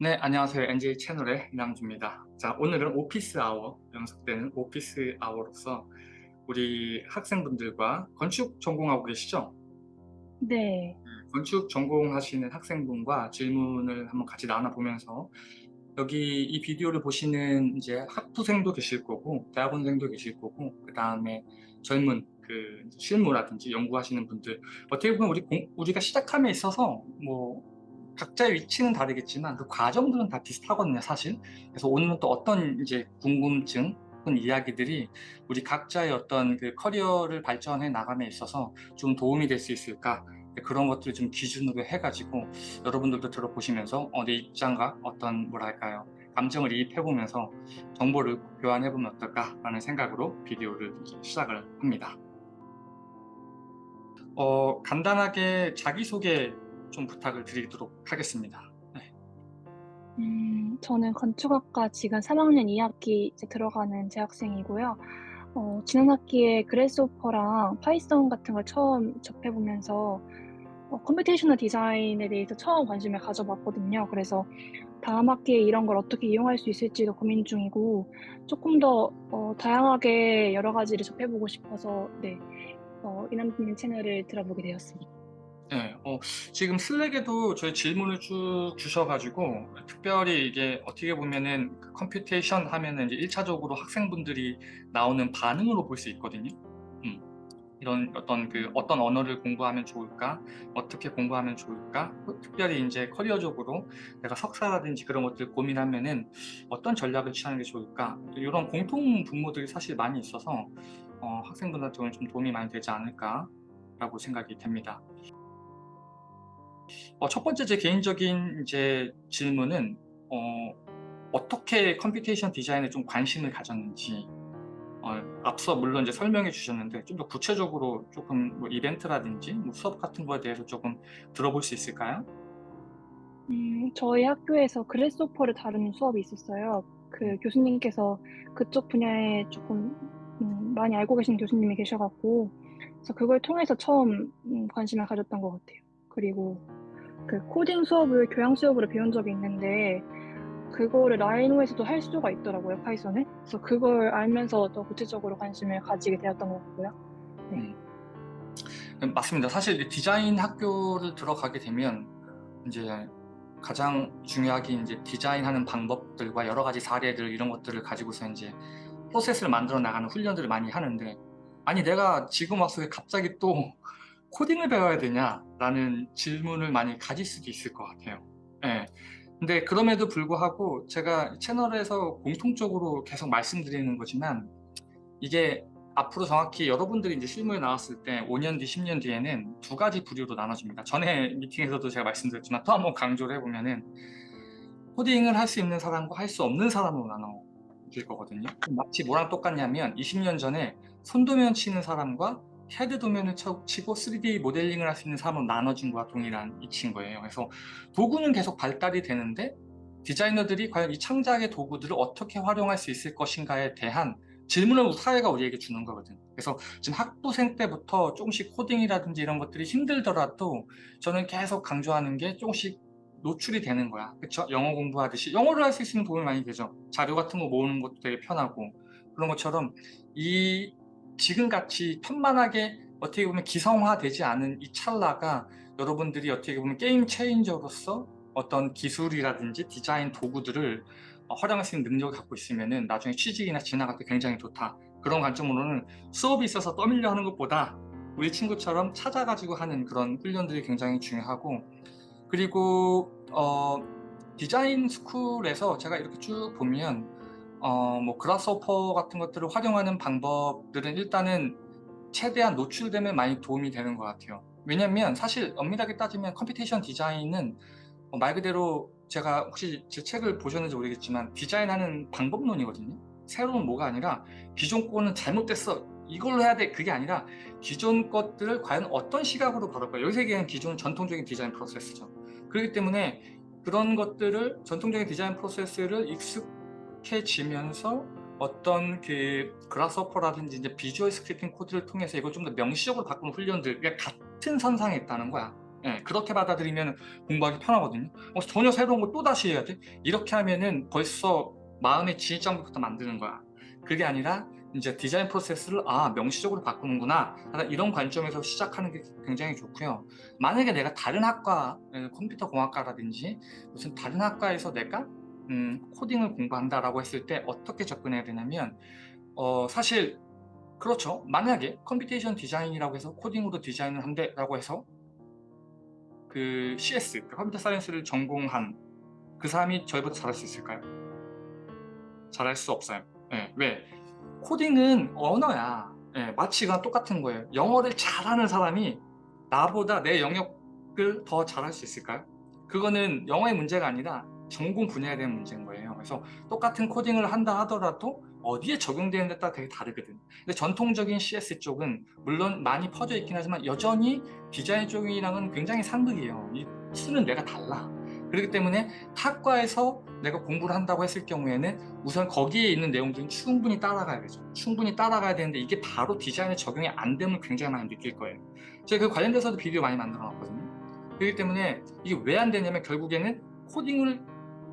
네, 안녕하세요. NJ 채널의 이남주입니다. 자, 오늘은 오피스 아워, 연속되는 오피스 아워로서 우리 학생분들과 건축 전공하고 계시죠? 네. 건축 전공하시는 학생분과 질문을 한번 같이 나눠보면서 여기 이 비디오를 보시는 이제 학부생도 계실 거고 대학원생도 계실 거고 그 다음에 젊은 그 실무라든지 연구하시는 분들 어떻게 보면 우리 공, 우리가 시작함에 있어서 뭐 각자의 위치는 다르겠지만 그 과정들은 다 비슷하거든요 사실. 그래서 오늘은 또 어떤 이제 궁금증 혹은 이야기들이 우리 각자의 어떤 그 커리어를 발전해 나감에 있어서 좀 도움이 될 수 있을까? 그런 것들을 좀 기준으로 해가지고 여러분들도 들어보시면서 어, 내 입장과 어떤 뭐랄까요? 감정을 이입해보면서 정보를 교환해보면 어떨까 라는 생각으로 비디오를 시작을 합니다. 어, 간단하게 자기소개 좀 부탁을 드리도록 하겠습니다. 네. 음, 저는 건축학과 지금 3학년 2학기 이제 들어가는 재학생이고요. 어, 지난 학기에 Grasshopper랑 Python 같은 걸 처음 접해보면서 어, computational 디자인에 대해서 처음 관심을 가져봤거든요. 그래서 다음 학기에 이런 걸 어떻게 이용할 수 있을지도 고민 중이고 조금 더 어, 다양하게 여러 가지를 접해보고 싶어서 네, 어, 이남님 채널을 들어보게 되었습니다. 네, 어, 지금 Slack에도 저희 질문을 쭉 주셔가지고 특별히 이게 어떻게 보면은 그 computation 하면은 이제 1차적으로 학생분들이 나오는 반응으로 볼 수 있거든요. 음, 이런 어떤 그 어떤 언어를 공부하면 좋을까, 어떻게 공부하면 좋을까, 특별히 이제 커리어적으로 내가 석사라든지 그런 것들 고민하면은 어떤 전략을 취하는 게 좋을까, 이런 공통 분모들이 사실 많이 있어서 어, 학생분들한테는 좀 도움이 많이 되지 않을까라고 생각이 됩니다. 어, 첫 번째 제 개인적인 이제 질문은 어, 어떻게 computation 디자인에 좀 관심을 가졌는지 어, 앞서 물론 이제 설명해 주셨는데 좀 더 구체적으로 조금 뭐 이벤트라든지 뭐 수업 같은 거에 대해서 조금 들어볼 수 있을까요? 음, 저희 학교에서 Grasshopper를 다루는 수업이 있었어요. 그 음. 교수님께서 그쪽 분야에 조금 음, 많이 알고 계신 교수님이 계셔갖고 그래서 그걸 통해서 처음 음, 관심을 가졌던 것 같아요. 그리고 그 코딩 수업을 교양 수업으로 배운 적이 있는데 그거를 Rhino에서도 할 수가 있더라고요, Python을. 그래서 그걸 알면서 더 구체적으로 관심을 가지게 되었던 것 같고요. 네. 음. 맞습니다. 사실 디자인 학교를 들어가게 되면 이제 가장 중요하게 이제 디자인하는 방법들과 여러 가지 사례들 이런 것들을 가지고서 이제 프로세스를 만들어 나가는 훈련들을 많이 하는데 아니 내가 지금 와서 왜 갑자기 또 코딩을 배워야 되냐 라는 질문을 많이 가질 수도 있을 것 같아요. 네. 근데 그럼에도 불구하고 제가 채널에서 공통적으로 계속 말씀드리는 거지만 이게 앞으로 정확히 여러분들이 이제 실무에 나왔을 때 5년 뒤, 10년 뒤에는 두 가지 부류로 나눠집니다. 전에 미팅에서도 제가 말씀드렸지만 또 한 번 강조를 해보면은 코딩을 할 수 있는 사람과 할 수 없는 사람으로 나눠질 거거든요. 마치 뭐랑 똑같냐면 20년 전에 손도면 치는 사람과 캐드 도면을 치고 3D 모델링을 할 수 있는 사람으로 나눠진 거와 동일한 이치인 거예요. 그래서 도구는 계속 발달이 되는데 디자이너들이 과연 이 창작의 도구들을 어떻게 활용할 수 있을 것인가에 대한 질문을 사회가 우리에게 주는 거거든. 그래서 지금 학부생 때부터 조금씩 코딩이라든지 이런 것들이 힘들더라도 저는 계속 강조하는 게 조금씩 노출이 되는 거야. 그쵸? 영어 공부하듯이. 영어를 할 수 있으면 도움이 많이 되죠. 자료 같은 거 모으는 것도 되게 편하고. 그런 것처럼 이 지금같이 편만하게 어떻게 보면 기성화되지 않은 이 찰나가 여러분들이 어떻게 보면 게임 체인저로서 어떤 기술이라든지 디자인 도구들을 활용할 수 있는 능력을 갖고 있으면 나중에 취직이나 진학할 때 굉장히 좋다. 그런 관점으로는 수업이 있어서 떠밀려 하는 것보다 우리 친구처럼 찾아가지고 하는 그런 훈련들이 굉장히 중요하고 그리고 어, 디자인 스쿨에서 제가 이렇게 쭉 보면 어, 뭐 Grasshopper 같은 것들을 활용하는 방법들은 일단은 최대한 노출되면 많이 도움이 되는 것 같아요. 왜냐면 사실 엄밀하게 따지면 computation 디자인은 어, 말 그대로 제가 혹시 제 책을 보셨는지 모르겠지만 디자인하는 방법론이거든요. 새로운 뭐가 아니라 기존 거는 잘못됐어. 이걸로 해야 돼. 그게 아니라 기존 것들을 과연 어떤 시각으로 바라볼까. 여기서 얘기하는 기존 전통적인 디자인 프로세스죠. 그렇기 때문에 그런 것들을 전통적인 디자인 프로세스를 익숙 익숙해지면서 어떤 그 Grasshopper라든지 이제 visual scripting 코드를 통해서 이걸 좀 더 명시적으로 바꾸는 훈련들 그러니까 같은 선상에 있다는 거야 예, 그렇게 받아들이면 공부하기 편하거든요. 어, 전혀 새로운 거 또 다시 해야 돼? 이렇게 하면은 벌써 마음의 진입장벽부터 만드는 거야. 그게 아니라 이제 디자인 프로세스를 아 명시적으로 바꾸는구나 이런 관점에서 시작하는 게 굉장히 좋고요. 만약에 내가 다른 학과 예, 컴퓨터 공학과라든지 무슨 다른 학과에서 내가 음, 코딩을 공부한다라고 했을 때 어떻게 접근해야 되냐면 어, 사실 그렇죠. 만약에 computation 디자인이라고 해서 코딩으로 디자인을 한다라고 해서 그 CS, 그 computer science를 전공한 그 사람이 저희보다 잘할 수 있을까요? 잘할 수 없어요. 예, 왜? 코딩은 언어야. 예, 마치가 똑같은 거예요. 영어를 잘하는 사람이 나보다 내 영역을 더 잘할 수 있을까요? 그거는 영어의 문제가 아니라 전공 분야에 대한 문제인 거예요. 그래서 똑같은 코딩을 한다 하더라도 어디에 적용되는 데 따라 되게 다르거든. 근데 전통적인 CS 쪽은 물론 많이 퍼져 있긴 하지만 여전히 디자인 쪽이랑은 굉장히 상극이에요. 이 수는 내가 달라. 그렇기 때문에 타과에서 내가 공부를 한다고 했을 경우에는 우선 거기에 있는 내용들은 충분히 따라가야 되죠. 충분히 따라가야 되는데 이게 바로 디자인에 적용이 안 되면 굉장히 많이 느낄 거예요. 제가 그 관련돼서도 비디오 많이 만들어 놨거든요. 그렇기 때문에 이게 왜 안 되냐면 결국에는 코딩을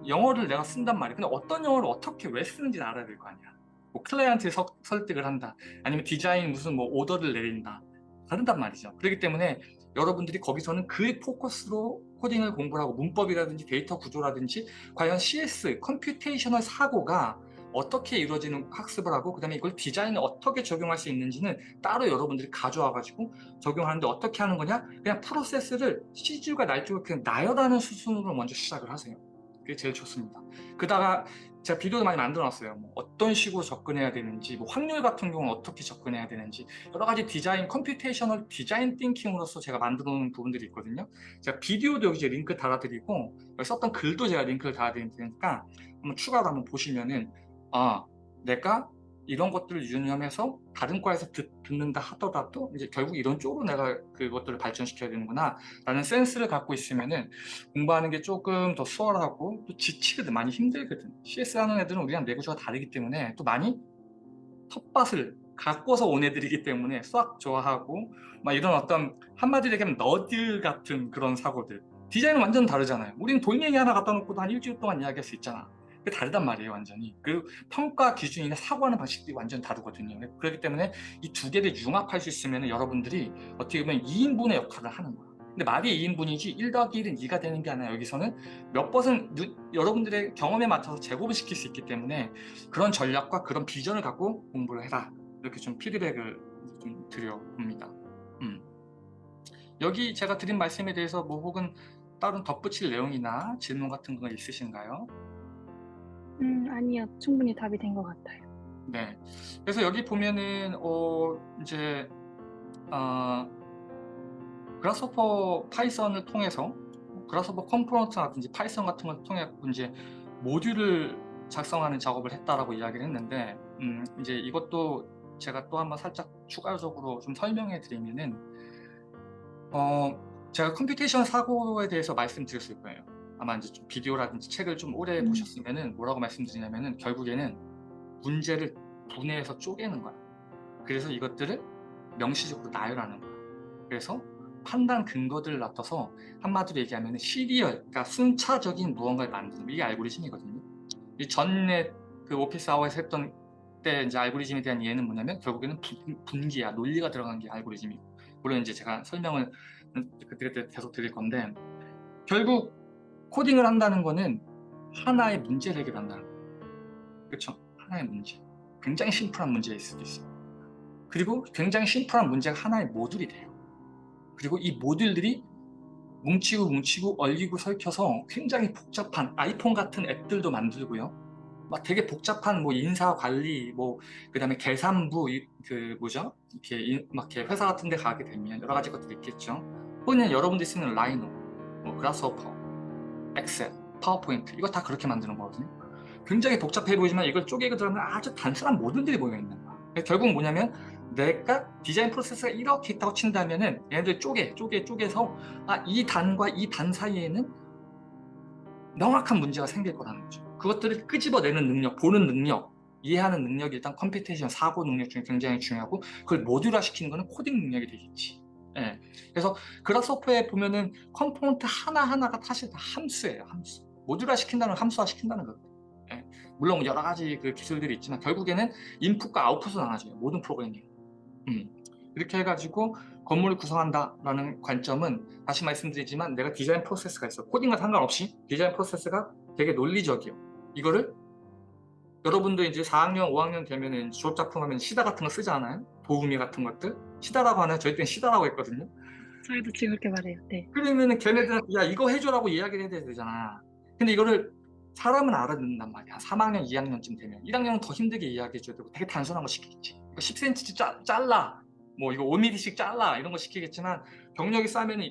영어를 내가 쓴단 말이에요. 근데 어떤 영어를 어떻게 왜 쓰는지 알아야 될 거 아니야. 뭐 클라이언트에 서- 설득을 한다. 아니면 디자인 무슨 뭐 오더를 내린다. 다르단 말이죠. 그렇기 때문에 여러분들이 거기서는 그 포커스로 코딩을 공부를 하고 문법이라든지 데이터 구조라든지 과연 CS, computational 사고가 어떻게 이루어지는 학습을 하고 그 다음에 이걸 디자인에 어떻게 적용할 수 있는지는 따로 여러분들이 가져와 가지고 적용하는데 어떻게 하는 거냐 그냥 프로세스를 씨줄과 날줄을 그냥 나열하는 수순으로 먼저 시작을 하세요 그 게 제일 좋습니다. 그다가 제가 비디오도 많이 만들어 놨어요. 뭐 어떤 식으로 접근해야 되는지 뭐 확률 같은 경우는 어떻게 접근해야 되는지 여러 가지 디자인 computational design thinking으로서 제가 만들어 놓은 부분들이 있거든요. 제가 비디오도 여기 링크 달아드리고 썼던 글도 제가 링크를 달아드릴 테니까 한번 추가로 한번 보시면은 아 내가 이런 것들을 유념해서 다른 과에서 듣, 듣는다 하더라도 이제 결국 이런 쪽으로 내가 그것들을 발전시켜야 되는구나 라는 센스를 갖고 있으면은 공부하는 게 조금 더 수월하고 또 지치거든 많이 힘들거든. CS 하는 애들은 우리랑 내구조가 다르기 때문에 또 많이 텃밭을 가꿔서 온 애들이기 때문에 수학 좋아하고 막 이런 어떤 한마디로 얘기하면 너들 같은 그런 사고들. 디자인은 완전 다르잖아요. 우리는 돌멩이 하나 갖다 놓고도 한 일주일 동안 이야기할 수 있잖아 다르단 말이에요 완전히. 그 평가 기준이나 사고하는 방식들이 완전 다르거든요. 그렇기 때문에 이 두 개를 융합할 수 있으면 여러분들이 어떻게 보면 2인분의 역할을 하는 거야. 근데 말이 2인분이지 1 더하기 1은 2가 되는 게 아니라 여기서는 몇 번은 누- 여러분들의 경험에 맞춰서 제곱을 시킬 수 있기 때문에 그런 전략과 그런 비전을 갖고 공부를 해라. 이렇게 좀 피드백을 좀 드려봅니다. 음. 여기 제가 드린 말씀에 대해서 뭐 혹은 다른 덧붙일 내용이나 질문 같은 거 있으신가요? 음, 아니요. 충분히 답이 된 것 같아요. 네. 그래서 여기 보면은 어 이제 어 Grasshopper Python을 통해서 Grasshopper component라든지 Python 같은 걸 통해 이제 모듈을 작성하는 작업을 했다라고 이야기를 했는데 음 이제 이것도 제가 또 한번 살짝 추가적으로 좀 설명해 드리면은 어 제가 computation 사고에 대해서 말씀드렸을 거예요. 아마 이제 좀 비디오라든지 책을 좀 오래 음. 보셨으면은 뭐라고 말씀드리냐면은 결국에는 문제를 분해해서 쪼개는 거야. 그래서 이것들을 명시적으로 나열하는 거야. 그래서 판단 근거들을 놔둬서 한마디로 얘기하면 시리얼, 그러니까 순차적인 무언가를 만드는 게 이게 알고리즘이거든요. 이 전에 그 오피스 아워에서 했던 때 이제 알고리즘에 대한 이해는 뭐냐면 결국에는 분, 분기야, 논리가 들어간 게 알고리즘이고 물론 이제 제가 설명을 그때 계속 드릴 건데 결국 코딩을 한다는 거는 하나의 문제를 해결한다는 거예요. 그렇죠? 하나의 문제. 굉장히 심플한 문제일 수도 있어요. 그리고 굉장히 심플한 문제가 하나의 모듈이 돼요. 그리고 이 모듈들이 뭉치고 뭉치고 얼리고 설켜서 굉장히 복잡한 아이폰 같은 앱들도 만들고요. 막 되게 복잡한 뭐 인사 관리, 뭐 그다음에 계산부 이- 그 뭐죠? 이렇게 인- 막 이렇게 회사 같은 데 가게 되면 여러 가지 것들이 있겠죠. 혹은 여러분들이 쓰는 Rhino, 뭐 Grasshopper, Excel, PowerPoint 이거 다 그렇게 만드는 거거든요. 굉장히 복잡해 보이지만 이걸 쪼개고 들어가면 아주 단순한 모듈들이 모여 있는 거야. 결국 뭐냐면 내가 디자인 프로세스가 이렇게 있다고 친다면 은 얘네들 쪼개, 쪼개, 쪼개서 아, 이 단과 이 단 사이에는 명확한 문제가 생길 거라는 거죠. 그것들을 끄집어내는 능력, 보는 능력, 이해하는 능력이 일단 computation 사고 능력 중에 굉장히 중요하고 그걸 모듈화 시키는 거는 코딩 능력이 되겠지. 예. 그래서 Grasshopper에 보면은 component 하나하나가 사실 다 함수예요, 함수. 모듈화 시킨다는 건 함수화 시킨다는 거거든요. 예. 물론 여러 가지 그 기술들이 있지만 결국에는 인풋과 아웃풋은 하나죠. 모든 프로그래밍. 음. 이렇게 해가지고 건물을 구성한다라는 관점은 다시 말씀드리지만 내가 디자인 프로세스가 있어. 코딩과 상관없이 디자인 프로세스가 되게 논리적이요. 이거를 여러분도 이제 4학년, 5학년 되면은 졸업작품 하면 시다 같은 거 쓰지 않아요? 도우미 같은 것들? 시다라고 하나요? 저희 때는 시다라고 했거든요. 저희도 지금 그렇게 말해요. 네. 그러면은 걔네들은 야 이거 해줘라고 이야기를 해야 되잖아. 근데 이거를 사람은 알아듣는단 말이야. 3학년, 2학년쯤 되면 1학년은 더 힘들게 이야기해줘야 되고 되게 단순한 거 시키겠지. 이거 10cm씩 짜, 잘라. 뭐 이거 5mm씩 잘라 이런 거 시키겠지만 경력이 쌓으면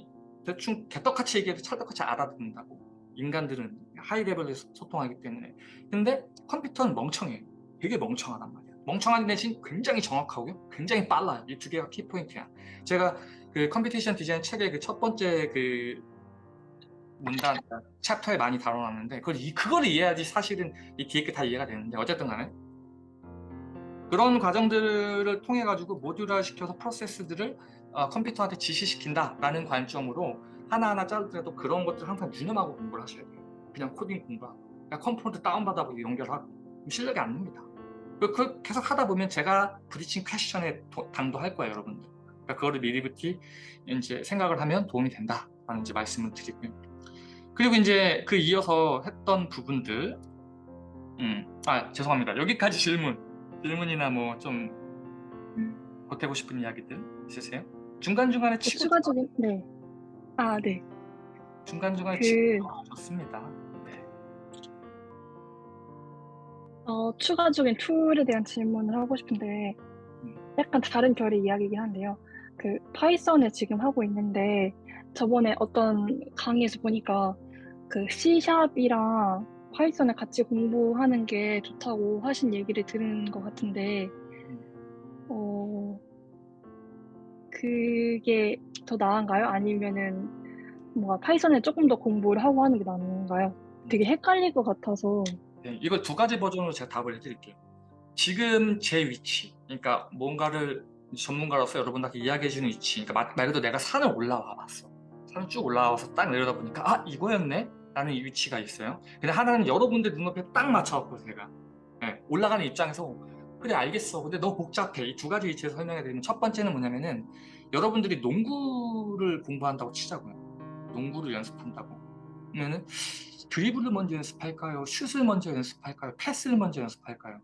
대충 개떡같이 얘기해도 찰떡같이 알아듣는다고. 인간들은 high level에서 소통하기 때문에. 근데 컴퓨터는 멍청해. 되게 멍청하단 말이야. 멍청한 대신 굉장히 정확하고요. 굉장히 빨라요. 이 두 개가 키포인트야. 제가 그 computation 디자인 책의 그 첫 번째 그 문단 챕터에 많이 다뤄놨는데 그걸 이 그걸 이해해야지 사실은 이게다 이해가 되는데 어쨌든 간에 그런 과정들을 통해 가지고 모듈화 시켜서 프로세스들을 어, 컴퓨터한테 지시시킨다라는 관점으로 하나하나 자르더라도 그런 것들 항상 유념하고 공부를 하셔야 돼요. 그냥 코딩 공부하고 그냥 component 다운받아보고 연결하고 실력이 안 늡니다. 그, 그 계속 하다 보면 제가 퀘스천에 도- 당도할 거예요, 여러분들. 그러니까 그거를 미리부터 이제 생각을 하면 도움이 된다라는 이제 말씀을 드리고요. 그리고 이제 그 이어서 했던 부분들, 음, 아 죄송합니다. 여기까지 질문, 질문이나 뭐좀 음. 보태고 싶은 이야기들 있으세요? 중간 중간에 또 치고 추가적인 네. 아, 네. 중간 중간에 그- 치고 좋습니다. 어, 추가적인 툴에 대한 질문을 하고 싶은데 음. 약간 다른 결의 이야기이긴 한데요. 그 Python을 지금 하고 있는데 저번에 어떤 강의에서 보니까 그 C샵이랑 Python을 같이 공부하는 게 좋다고 하신 얘기를 들은 것 같은데 어, 그게 더 나은가요? 아니면은 뭔가 Python을 조금 더 공부를 하고 하는 게 나은가요? 되게 헷갈릴 것 같아서 네, 이거 두 가지 버전으로 제가 답을 해드릴게요. 지금 제 위치, 그러니까 뭔가를 전문가로서 여러분들한테 이야기해주는 위치, 그러니까 말, 말 그대로 내가 산을 올라와 봤어. 산을 쭉 올라와서 딱 내려다 보니까 아 이거였네? 라는 이 위치가 있어요. 근데 하나는 여러분들 눈높이에 딱 맞춰갖고 제가 네, 올라가는 입장에서 그래 알겠어. 근데 너무 복잡해. 이 두 가지 위치에서 설명해 드리면 첫 번째는 뭐냐면은 여러분들이 농구를 공부한다고 치자고요. 농구를 연습한다고. 그러면은 드리블을 먼저 연습할까요? 슛을 먼저 연습할까요? 패스를 먼저 연습할까요?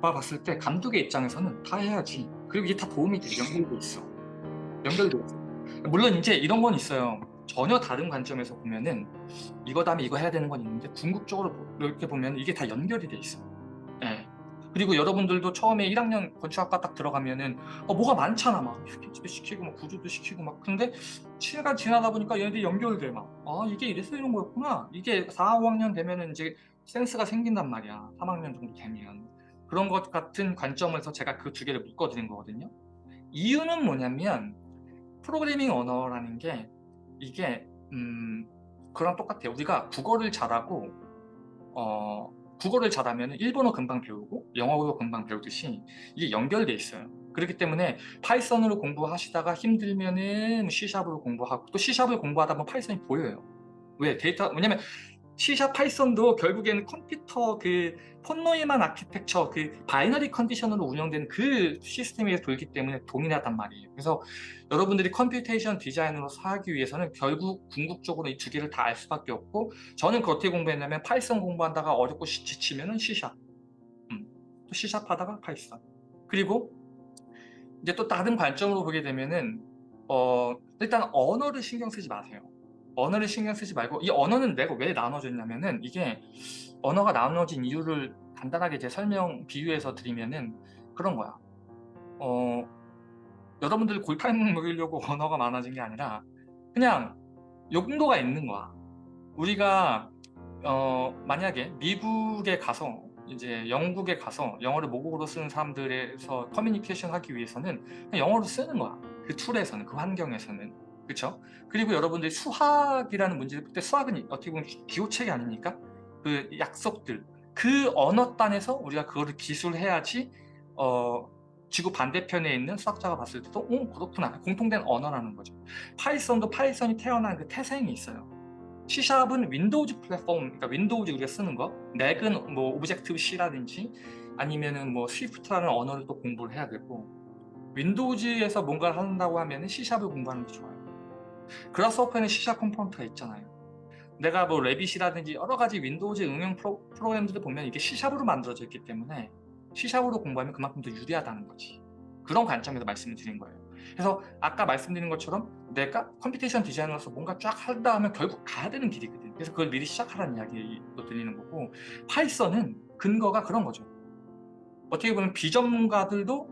봐 봤을 때 감독의 입장에서는 다 해야지. 그리고 이게 다 도움이 돼. 연결돼 있어. 연결돼 있어. 물론 이제 이런 건 있어요. 전혀 다른 관점에서 보면은 이거 다음에 이거 해야 되는 건 있는데 궁극적으로 보- 이렇게 보면 이게 다 연결이 돼 있어. 예. 그리고 여러분들도 처음에 1학년 건축학과 딱 들어가면은 어, 뭐가 많잖아 막. 스케치도 시키고 막 구조도 시키고 막. 근데 시간 지나다 보니까 얘네들이 연결돼 막아 이게 이래서 이런 거였구나. 이게 4, 5학년 되면은 이제 센스가 생긴단 말이야. 3학년 정도 되면. 그런 것 같은 관점에서 제가 그 두 개를 묶어드린 거거든요. 이유는 뭐냐면 프로그래밍 언어라는 게 이게 음 그랑 똑같아요. 우리가 국어를 잘하고 어 국어를 잘하면 일본어 금방 배우고 영어도 금방 배우듯이 이게 연결돼 있어요. 그렇기 때문에 Python으로 공부하시다가 힘들면은 C샵으로 공부하고 또 C샵을 공부하다 보면 Python이 보여요. 왜? 데이터 왜냐면 C샵 파이썬도 결국에는 컴퓨터 그 von Neumann architecture 그 binary condition으로 운영되는 그 시스템에 돌기 때문에 동일하단 말이에요. 그래서 여러분들이 computation 디자인으로 하기 위해서는 결국 궁극적으로 이 두 개를 다 알 수밖에 없고 저는 그 어떻게 공부했냐면 Python 공부한다가 어렵고 시- 지치면은 C샵 음, 또 C샵 하다가 Python. 그리고 이제 또 다른 관점으로 보게 되면은 어 일단 언어를 신경 쓰지 마세요 언어를 신경 쓰지 말고 이 언어는 내가 왜 나눠졌냐면은 이게 언어가 나눠진 이유를 간단하게 제 설명 비유해서 드리면은 그런 거야. 어 여러분들 골탕 먹이려고 언어가 많아진 게 아니라 그냥 용도가 있는 거야. 우리가 어 만약에 미국에 가서 이제 영국에 가서 영어를 모국어로 쓰는 사람들에서 커뮤니케이션 하기 위해서는 영어로 쓰는 거야. 그 툴에서는 그 환경에서는 그렇죠? 그리고 여러분들이 수학이라는 문제를 볼 때 수학은 어떻게 보면 기호책이 아닙니까? 그 약속들 그 언어 단에서 우리가 그거를 기술해야지 어 지구 반대편에 있는 수학자가 봤을 때도 어 그렇구나 공통된 언어라는 거죠. Python도 Python이 태어난 그 태생이 있어요. C샵은 Windows 플랫폼, 그러니까 윈도우즈 우리가 쓰는 거, Mac은 뭐 Objective-C라든지 아니면은 뭐 Swift라는 언어를 또 공부를 해야 되고 Windows에서 뭔가를 한다고 하면 은 C샵을 공부하는 게 좋아요. 그라스호퍼에는 C샵 컴포넌트가 있잖아요. 내가 뭐 Revit이라든지 여러 가지 Windows 응용 프로, 프로그램들을 보면 이게 C샵으로 만들어져 있기 때문에 C샵으로 공부하면 그만큼 더 유리하다는 거지. 그런 관점에서 말씀을 드린 거예요. 그래서 아까 말씀드린 것처럼 내가 computation 디자이너로서 뭔가 쫙 한다 하면 결국 가야 되는 길이거든. 그래서 그걸 미리 시작하라는 이야기도 들리는 거고 Python은 근거가 그런 거죠. 어떻게 보면 비전문가들도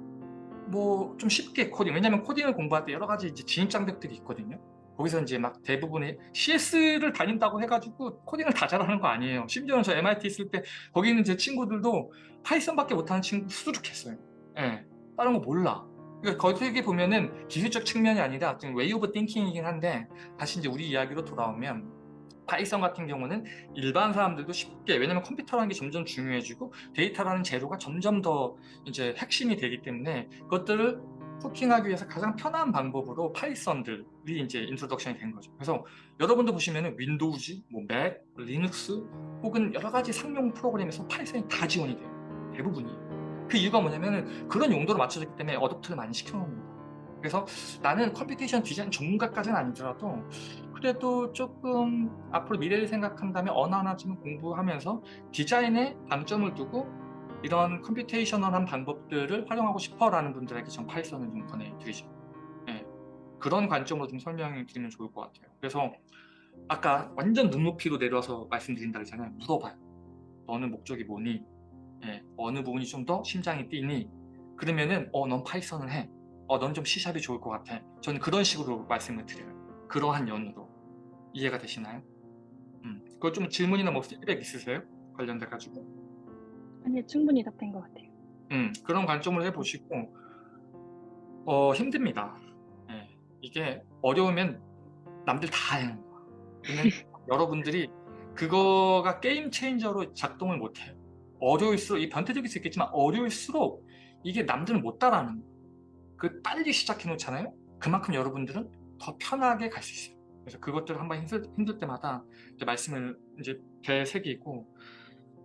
뭐 좀 쉽게 코딩 왜냐면 코딩을 공부할 때 여러 가지 이제 진입장벽들이 있거든요. 거기서 이제 막 대부분의 CS를 다닌다고 해가지고 코딩을 다 잘하는 거 아니에요. 심지어는 저 MIT 있을 때 거기 있는 제 친구들도 Python밖에 못하는 친구 수두룩했어요. 예, 다른 거 몰라. 그러니까 거기에 보면은 기술적 측면이 아니라 좀 way of thinking이긴 한데 다시 이제 우리 이야기로 돌아오면 Python 같은 경우는 일반 사람들도 쉽게 왜냐면 컴퓨터라는 게 점점 중요해지고 데이터라는 재료가 점점 더 이제 핵심이 되기 때문에 그것들을 hooking하기 위해서 가장 편한 방법으로 Python들이 이제 introduction이 된 거죠. 그래서 여러분도 보시면은 Windows, 뭐 Mac, Linux 혹은 여러 가지 상용 프로그램에서 Python이 다 지원이 돼요. 대부분이. 그 이유가 뭐냐면은 그런 용도로 맞춰졌기 때문에 adapt를 많이 시켜놓은 겁니다. 그래서 나는 computation 디자인 전문가까지는 아니더라도 그래도 조금 앞으로 미래를 생각한다면 언어 하나쯤은 공부하면서 디자인에 방점을 두고 이런 computational한 방법들을 활용하고 싶어라는 분들에게 전 Python을 좀 권해드리죠. 네. 그런 관점으로 좀 설명을 드리면 좋을 것 같아요. 그래서 아까 완전 눈높이로 내려와서 말씀드린다 그랬잖아요. 물어봐요. 너는 목적이 뭐니? 예, 어느 부분이 좀 더 심장이 뛰니? 그러면은 어, 넌 파이썬을 해. 어, 넌 좀 C샵이 좋을 것 같아. 저는 그런 식으로 말씀을 드려요. 그러한 연으로. 이해가 되시나요? 음, 그거 좀 질문이나 뭐 피드백 있으세요? 관련돼 가지고. 아니요, 충분히 답된 것 같아요. 음, 그런 관점을 해보시고 어, 힘듭니다. 예, 이게 어려우면 남들 다 하는 거야. 근데 여러분들이 그거가 게임 체인저로 작동을 못해요. 어려울수록 이 변태적일 수 있겠지만 어려울수록 이게 남들은 못 따라하는 거예요. 그 빨리 시작해 놓잖아요. 그만큼 여러분들은 더 편하게 갈 수 있어요. 그래서 그것들 한번 힘들, 힘들 때마다 이제 말씀을 이제 되새기고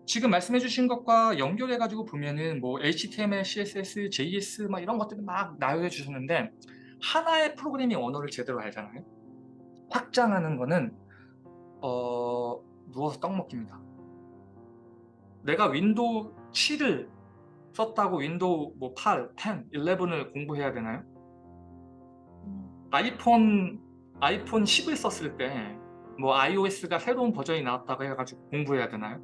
지금 말씀해 주신 것과 연결해 가지고 보면은 뭐 HTML, CSS, JS 막 이런 것들을 막 나열해 주셨는데 하나의 프로그래밍 언어를 제대로 알잖아요. 확장하는 거는 어 누워서 떡 먹기입니다. 내가 Windows 7을 썼다고 Windows 뭐 8, 10, 11을 공부해야 되나요? 음, 아이폰 아이폰 10을 썼을 때 뭐 iOS가 새로운 버전이 나왔다고 해가지고 공부해야 되나요?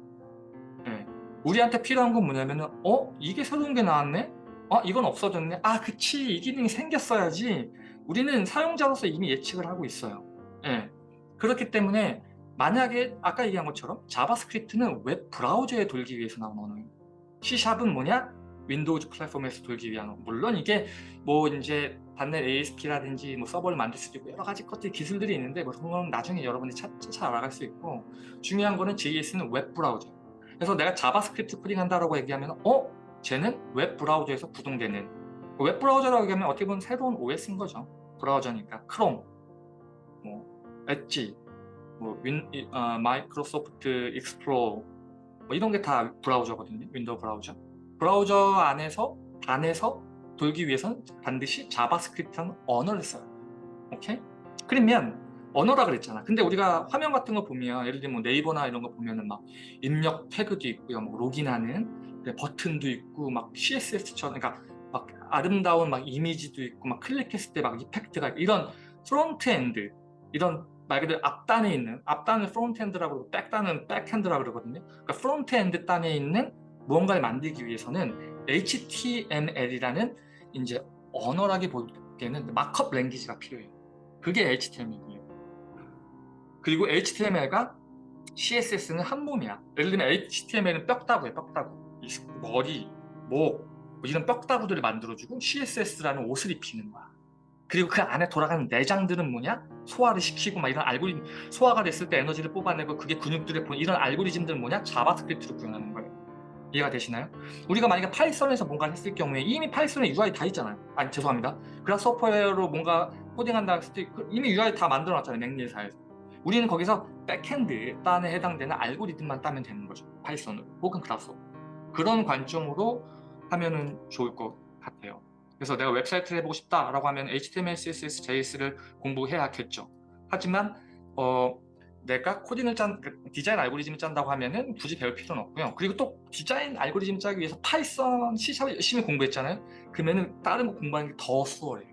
예. 우리한테 필요한 건 뭐냐면은 어? 이게 새로운 게 나왔네? 어? 이건 없어졌네? 아 그치 이 기능이 생겼어야지 우리는 사용자로서 이미 예측을 하고 있어요 예. 그렇기 때문에 만약에 아까 얘기한 것처럼 JavaScript는 웹 브라우저에 돌기 위해서 나온 언어예요 C샵은 뭐냐? Windows 플랫폼에서 돌기 위한 언어 물론 이게 뭐 이제 .NET ASP라든지 뭐 서버를 만들 수도 있고 여러 가지 것들 기술들이 있는데 뭐 그런 건 나중에 여러분들이 차차 알아갈 수 있고 중요한 거는 JS는 웹 브라우저 그래서 내가 JavaScript 코딩 한다라고 얘기하면 어? 쟤는 웹 브라우저에서 구동되는. 웹 브라우저라고 얘기하면 어떻게 보면 새로운 OS인 거죠. 브라우저니까. 크롬. 뭐 엣지. 뭐 윈, 어, Microsoft Explorer 뭐 이런 게 다 브라우저거든요. 윈도우 브라우저. 브라우저 안에서 안에서 돌기 위해서는 반드시 JavaScript라는 언어를 써요. 오케이? 그러면 언어라 그랬잖아. 근데 우리가 화면 같은 거 보면 예를 들면 뭐 네이버나 이런 거 보면은 막 입력 태그도 있고요. 뭐 로그인하는 버튼도 있고 막 CSS처럼 그러니까 막 아름다운 막 이미지도 있고 막 클릭했을 때 막 effect가 이런 front-end 이런 말 그대로 앞단에 있는 앞단을 front-end라고 그러고 백단은 back-end라고 그러거든요. 그러니까 front-end 단에 있는 무언가를 만들기 위해서는 HTML이라는 이제 언어라기보기에는 markup language가 필요해요. 그게 HTML이에요 그리고 HTML과 CSS는 한 몸이야. 예를 들면 HTML은 뼈다구예요, 뼈다구. 이 머리, 목, 뭐 이런 뼈다구들을 만들어주고 CSS라는 옷을 입히는 거야. 그리고 그 안에 돌아가는 내장들은 뭐냐? 소화를 시키고 막 이런 알고리즘, 소화가 됐을 때 에너지를 뽑아내고 그게 근육들에 보내는 이런 알고리즘들은 뭐냐? JavaScript로 구현하는 거예요. 이해가 되시나요? 우리가 만약에 Python에서 뭔가를 했을 경우에 이미 Python에 UI 다 있잖아요. 아니 죄송합니다. Grasshopper로 뭔가 코딩한다 했을 때그 이미 UI 다 만들어 놨잖아요. McNeel사에서. 우리는 거기서 back-end 딴에 해당되는 알고리즘만 따면 되는 거죠. Python으로 혹은 Grasshopper. 그런 관점으로 하면은 좋을 것 같아요. 그래서 내가 웹사이트를 해보고 싶다라고 하면 HTML, CSS, JS를 공부해야겠죠. 하지만 어, 내가 코딩을 짠그 디자인 알고리즘을 짠다고 하면은 굳이 배울 필요는 없고요. 그리고 또 디자인 알고리즘 짜기 위해서 파이썬, C샵을 열심히 공부했잖아요. 그러면은 다른 거 공부하는 게 더 수월해요.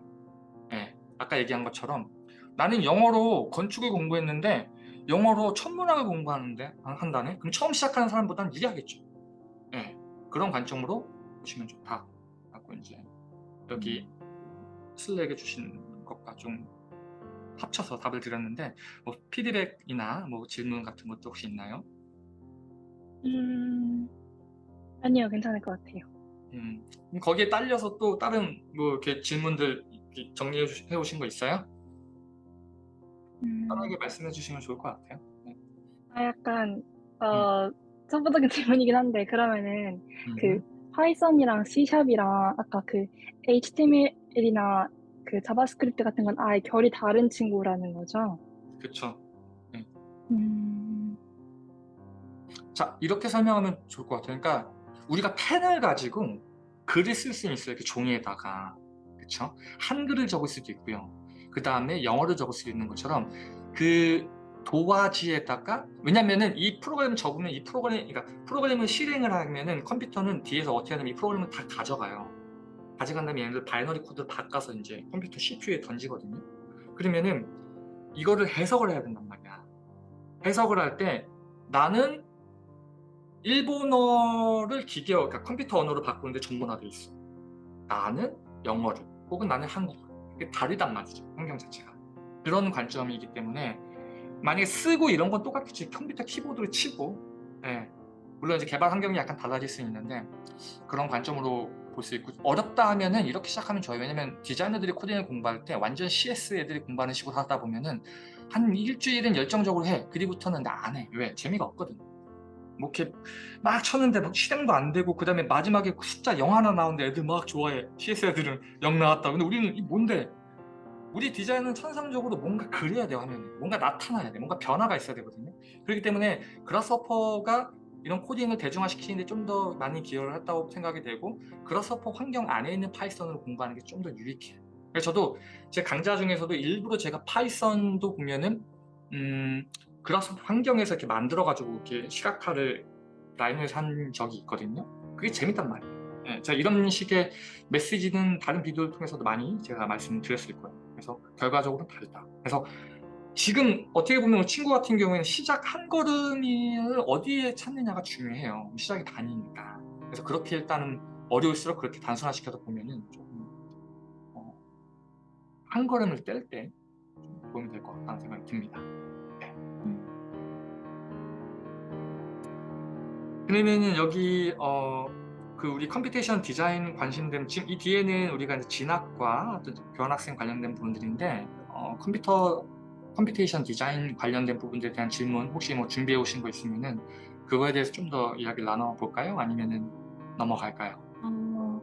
예, 아까 얘기한 것처럼 나는 영어로 건축을 공부했는데 영어로 천문학을 공부하는데 한다네? 그럼 처음 시작하는 사람보다는 유리하겠죠. 예, 그런 관점으로 보시면 좋다 라고 이제 여기 Slack에 주신 것과 좀 합쳐서 답을 드렸는데 뭐 피드백이나 뭐 질문 같은 것도 혹시 있나요? 음. 아니요. 괜찮을 것 같아요. 음, 거기에 딸려서 또 다른 뭐 이렇게 질문들 정리해 해 오신 거 있어요? 음. 편하게 말씀해 주시면 좋을 것 같아요. 네. 아 약간 어 초보적인 질문이긴 한데 그러면은 그 음. 파이썬이랑 C샵이랑 아까 그 HTML이나 그 JavaScript 같은 건 아예 결이 다른 친구라는 거죠? 그쵸. 네. 음. 자, 이렇게 설명하면 좋을 것 같아요. 그러니까 우리가 펜을 가지고 글을 쓸 수는 있어요. 이렇게 종이에다가. 그쵸? 한글을 적을 수도 있고요. 그 다음에 영어를 적을 수도 있는 것처럼 그 도화지에다가 왜냐면은 이 프로그램을 적으면 이 프로그램 그러니까 프로그램을 실행을 하면은 컴퓨터는 뒤에서 어떻게 하냐면 이 프로그램을 다 가져가요. 가져간 다음에 얘네들 binary code를 바꿔서 이제 컴퓨터 CPU에 던지거든요. 그러면은 이거를 해석을 해야 된단 말이야. 해석을 할 때 나는 일본어를 기계어, 그러니까 컴퓨터 언어로 바꾸는데 전문화돼 있어. 나는 영어를, 혹은 나는 한국어. 다르단 말이죠. 환경 자체가. 그런 관점이기 때문에 만약에 쓰고 이런 건 똑같겠지. 컴퓨터 키보드를 치고, 예. 물론 이제 개발 환경이 약간 달라질 수 있는데 그런 관점으로 볼 수 있고 어렵다 하면은 이렇게 시작하면 좋아요. 왜냐면 디자이너들이 코딩을 공부할 때 완전 CS 애들이 공부하는 식으로 하다 보면은 한 일주일은 열정적으로 해. 그리고부터는 나 안 해. 왜? 재미가 없거든. 뭐 이렇게 막 쳤는데 뭐 실행도 안 되고 그 다음에 마지막에 숫자 0 하나 나오는데 애들 막 좋아해. CS 애들은 0 나왔다. 근데 우리는 이 뭔데? 우리 디자인은 천상적으로 뭔가 그려야 돼요 화면에. 뭔가 나타나야 돼. 뭔가 변화가 있어야 되거든요. 그렇기 때문에 Grasshopper가 이런 코딩을 대중화시키는데 좀 더 많이 기여를 했다고 생각이 되고 Grasshopper 환경 안에 있는 Python으로 공부하는 게 좀 더 유익해요. 그래서 저도 제 강좌 중에서도 일부러 제가 Python도 보면은 음, Grasshopper 환경에서 이렇게 만들어 가지고 이렇게 시각화를 Rhino에서 한 적이 있거든요. 그게 재밌단 말이에요. 예, 제가 이런 식의 메시지는 다른 비디오를 통해서도 많이 제가 말씀드렸을 거예요. 그래서 결과적으로 다르다. 그래서 지금 어떻게 보면 친구 같은 경우에는 시작 한 걸음을 어디에 찾느냐가 중요해요. 시작이 반이니까. 그래서 그렇게 일단은 어려울수록 그렇게 단순화시켜서 보면은 조금 어, 한 걸음을 뗄때 도움이 될것 같다는 생각이 듭니다. 그러면은 여기 어, 그 우리 computation design 관심된 지금 이 뒤에는 우리가 이제 진학과 어떤 교환학생 관련된 부분들인데 어, 컴퓨터 computation design 관련된 부분들에 대한 질문 혹시 뭐 준비해 오신 거 있으면은 그거에 대해서 좀 더 이야기를 나눠 볼까요? 아니면은 넘어갈까요? 어,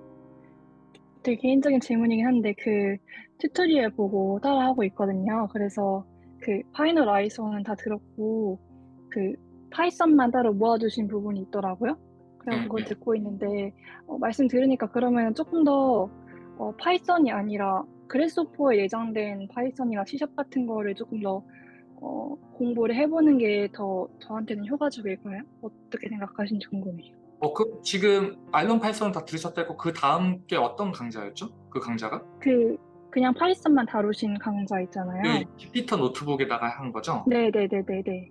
되게 개인적인 질문이긴 한데 그 tutorial 보고 따라하고 있거든요. 그래서 그 파이널 아이소는 다 들었고 그 Python만 따로 모아주신 부분이 있더라고요. 그래서 네, 그걸 네. 듣고 있는데 어, 말씀 들으니까 그러면 조금 더 어, 파이썬이 아니라 그래스호퍼에 예정된 파이썬이나 C샵 같은 거를 조금 더 어, 공부를 해보는 게 더 저한테는 효과적일까요? 어떻게 생각하시는지 궁금해요. 어, 그 지금 IronPython 다 들으셨다고 그 다음 게 어떤 강좌였죠? 그 강좌가? 그 그냥 Python만 다루신 강좌 있잖아요. 그 Jupyter Notebook에다가 한 거죠? 네 네 네 네 네.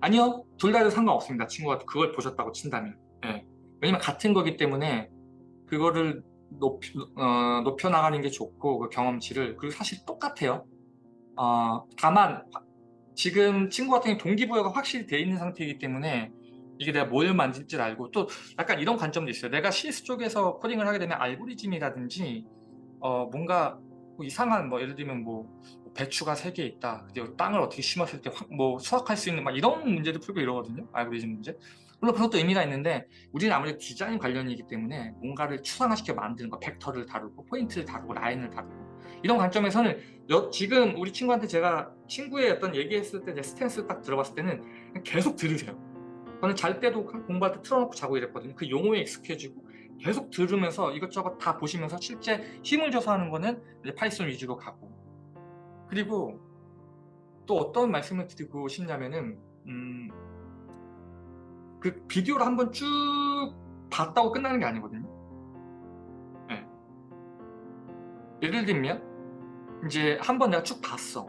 아니요, 둘다 해도 상관없습니다. 친구가 그걸 보셨다고 친다면. 예. 왜냐면 같은 거기 때문에 그거를 높이, 어, 높여나가는 게 좋고 그 경험치를 그리고 사실 똑같아요. 어, 다만 지금 친구 같은 경우 동기부여가 확실히 돼 있는 상태이기 때문에 이게 내가 뭘 만질 줄 알고 또 약간 이런 관점도 있어요. 내가 CS 쪽에서 코딩을 하게 되면 알고리즘이라든지 어, 뭔가 뭐 이상한 뭐 예를 들면 뭐 배추가 세 개 있다. 근데 땅을 어떻게 심었을 때뭐 수확할 수 있는 막 이런 문제도 풀고 이러거든요. 알고리즘 문제. 물론 그것도 의미가 있는데 우리는 아무래도 디자인 관련이기 때문에 뭔가를 추상화시켜 만드는 거 벡터를 다루고 포인트를 다루고 라인을 다루고 이런 관점에서는 여- 지금 우리 친구한테 제가 친구의 어떤 얘기했을 때 제 스탠스 딱 들어봤을 때는 계속 들으세요 저는 잘 때도 공부할 때 틀어놓고 자고 이랬거든요 그 용어에 익숙해지고 계속 들으면서 이것저것 다 보시면서 실제 힘을 줘서 하는 거는 이제 파이썬 위주로 가고 그리고 또 어떤 말씀을 드리고 싶냐면은 음, 그 비디오를 한번 쭉 봤다고 끝나는 게 아니거든요. 예. 예를 들면 이제 한번 내가 쭉 봤어.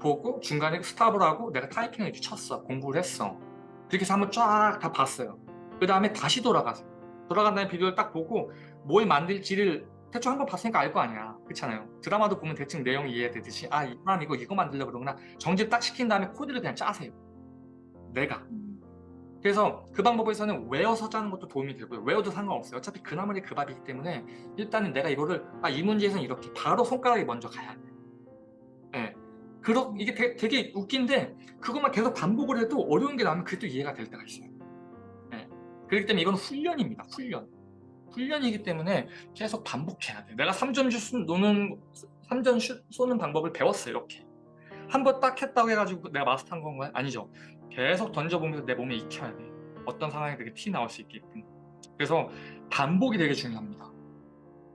보고 중간에 스탑을 하고 내가 타이핑을 쳤어. 공부를 했어. 그렇게 해서 한번 쫙 다 봤어요. 그 다음에 다시 돌아가서 돌아간 다음에 비디오를 딱 보고 뭘 만들지를 대충 한 번 봤으니까 알 거 아니야. 그렇잖아요. 드라마도 보면 대충 내용이 이해되듯이 아, 이 사람 이거 이거 만들려고 그러구나. 정집 딱 시킨 다음에 코드를 그냥 짜세요. 내가. 음. 그래서 그 방법에서는 외워서 짜는 것도 도움이 되고요. 외워도 상관없어요. 어차피 그 나물이 그 밥이기 때문에 일단은 내가 이거를 아, 이 문제에서는 이렇게 바로 손가락이 먼저 가야 돼. 예. 그러, 이게 되게, 되게 웃긴데 그것만 계속 반복을 해도 어려운 게 나오면 그래도 이해가 될 때가 있어요. 예. 그렇기 때문에 이건 훈련입니다. 훈련. 훈련이기 때문에 계속 반복해야 돼. 내가 3점 슛 노는 3점 슛 쏘는 방법을 배웠어요. 이렇게. 한 번 딱 했다고 해가지고 내가 마스터한 건가요? 아니죠. 계속 던져보면서 내 몸에 익혀야 돼. 어떤 상황이 되게 티 나올 수 있게끔. 그래서 반복이 되게 중요합니다.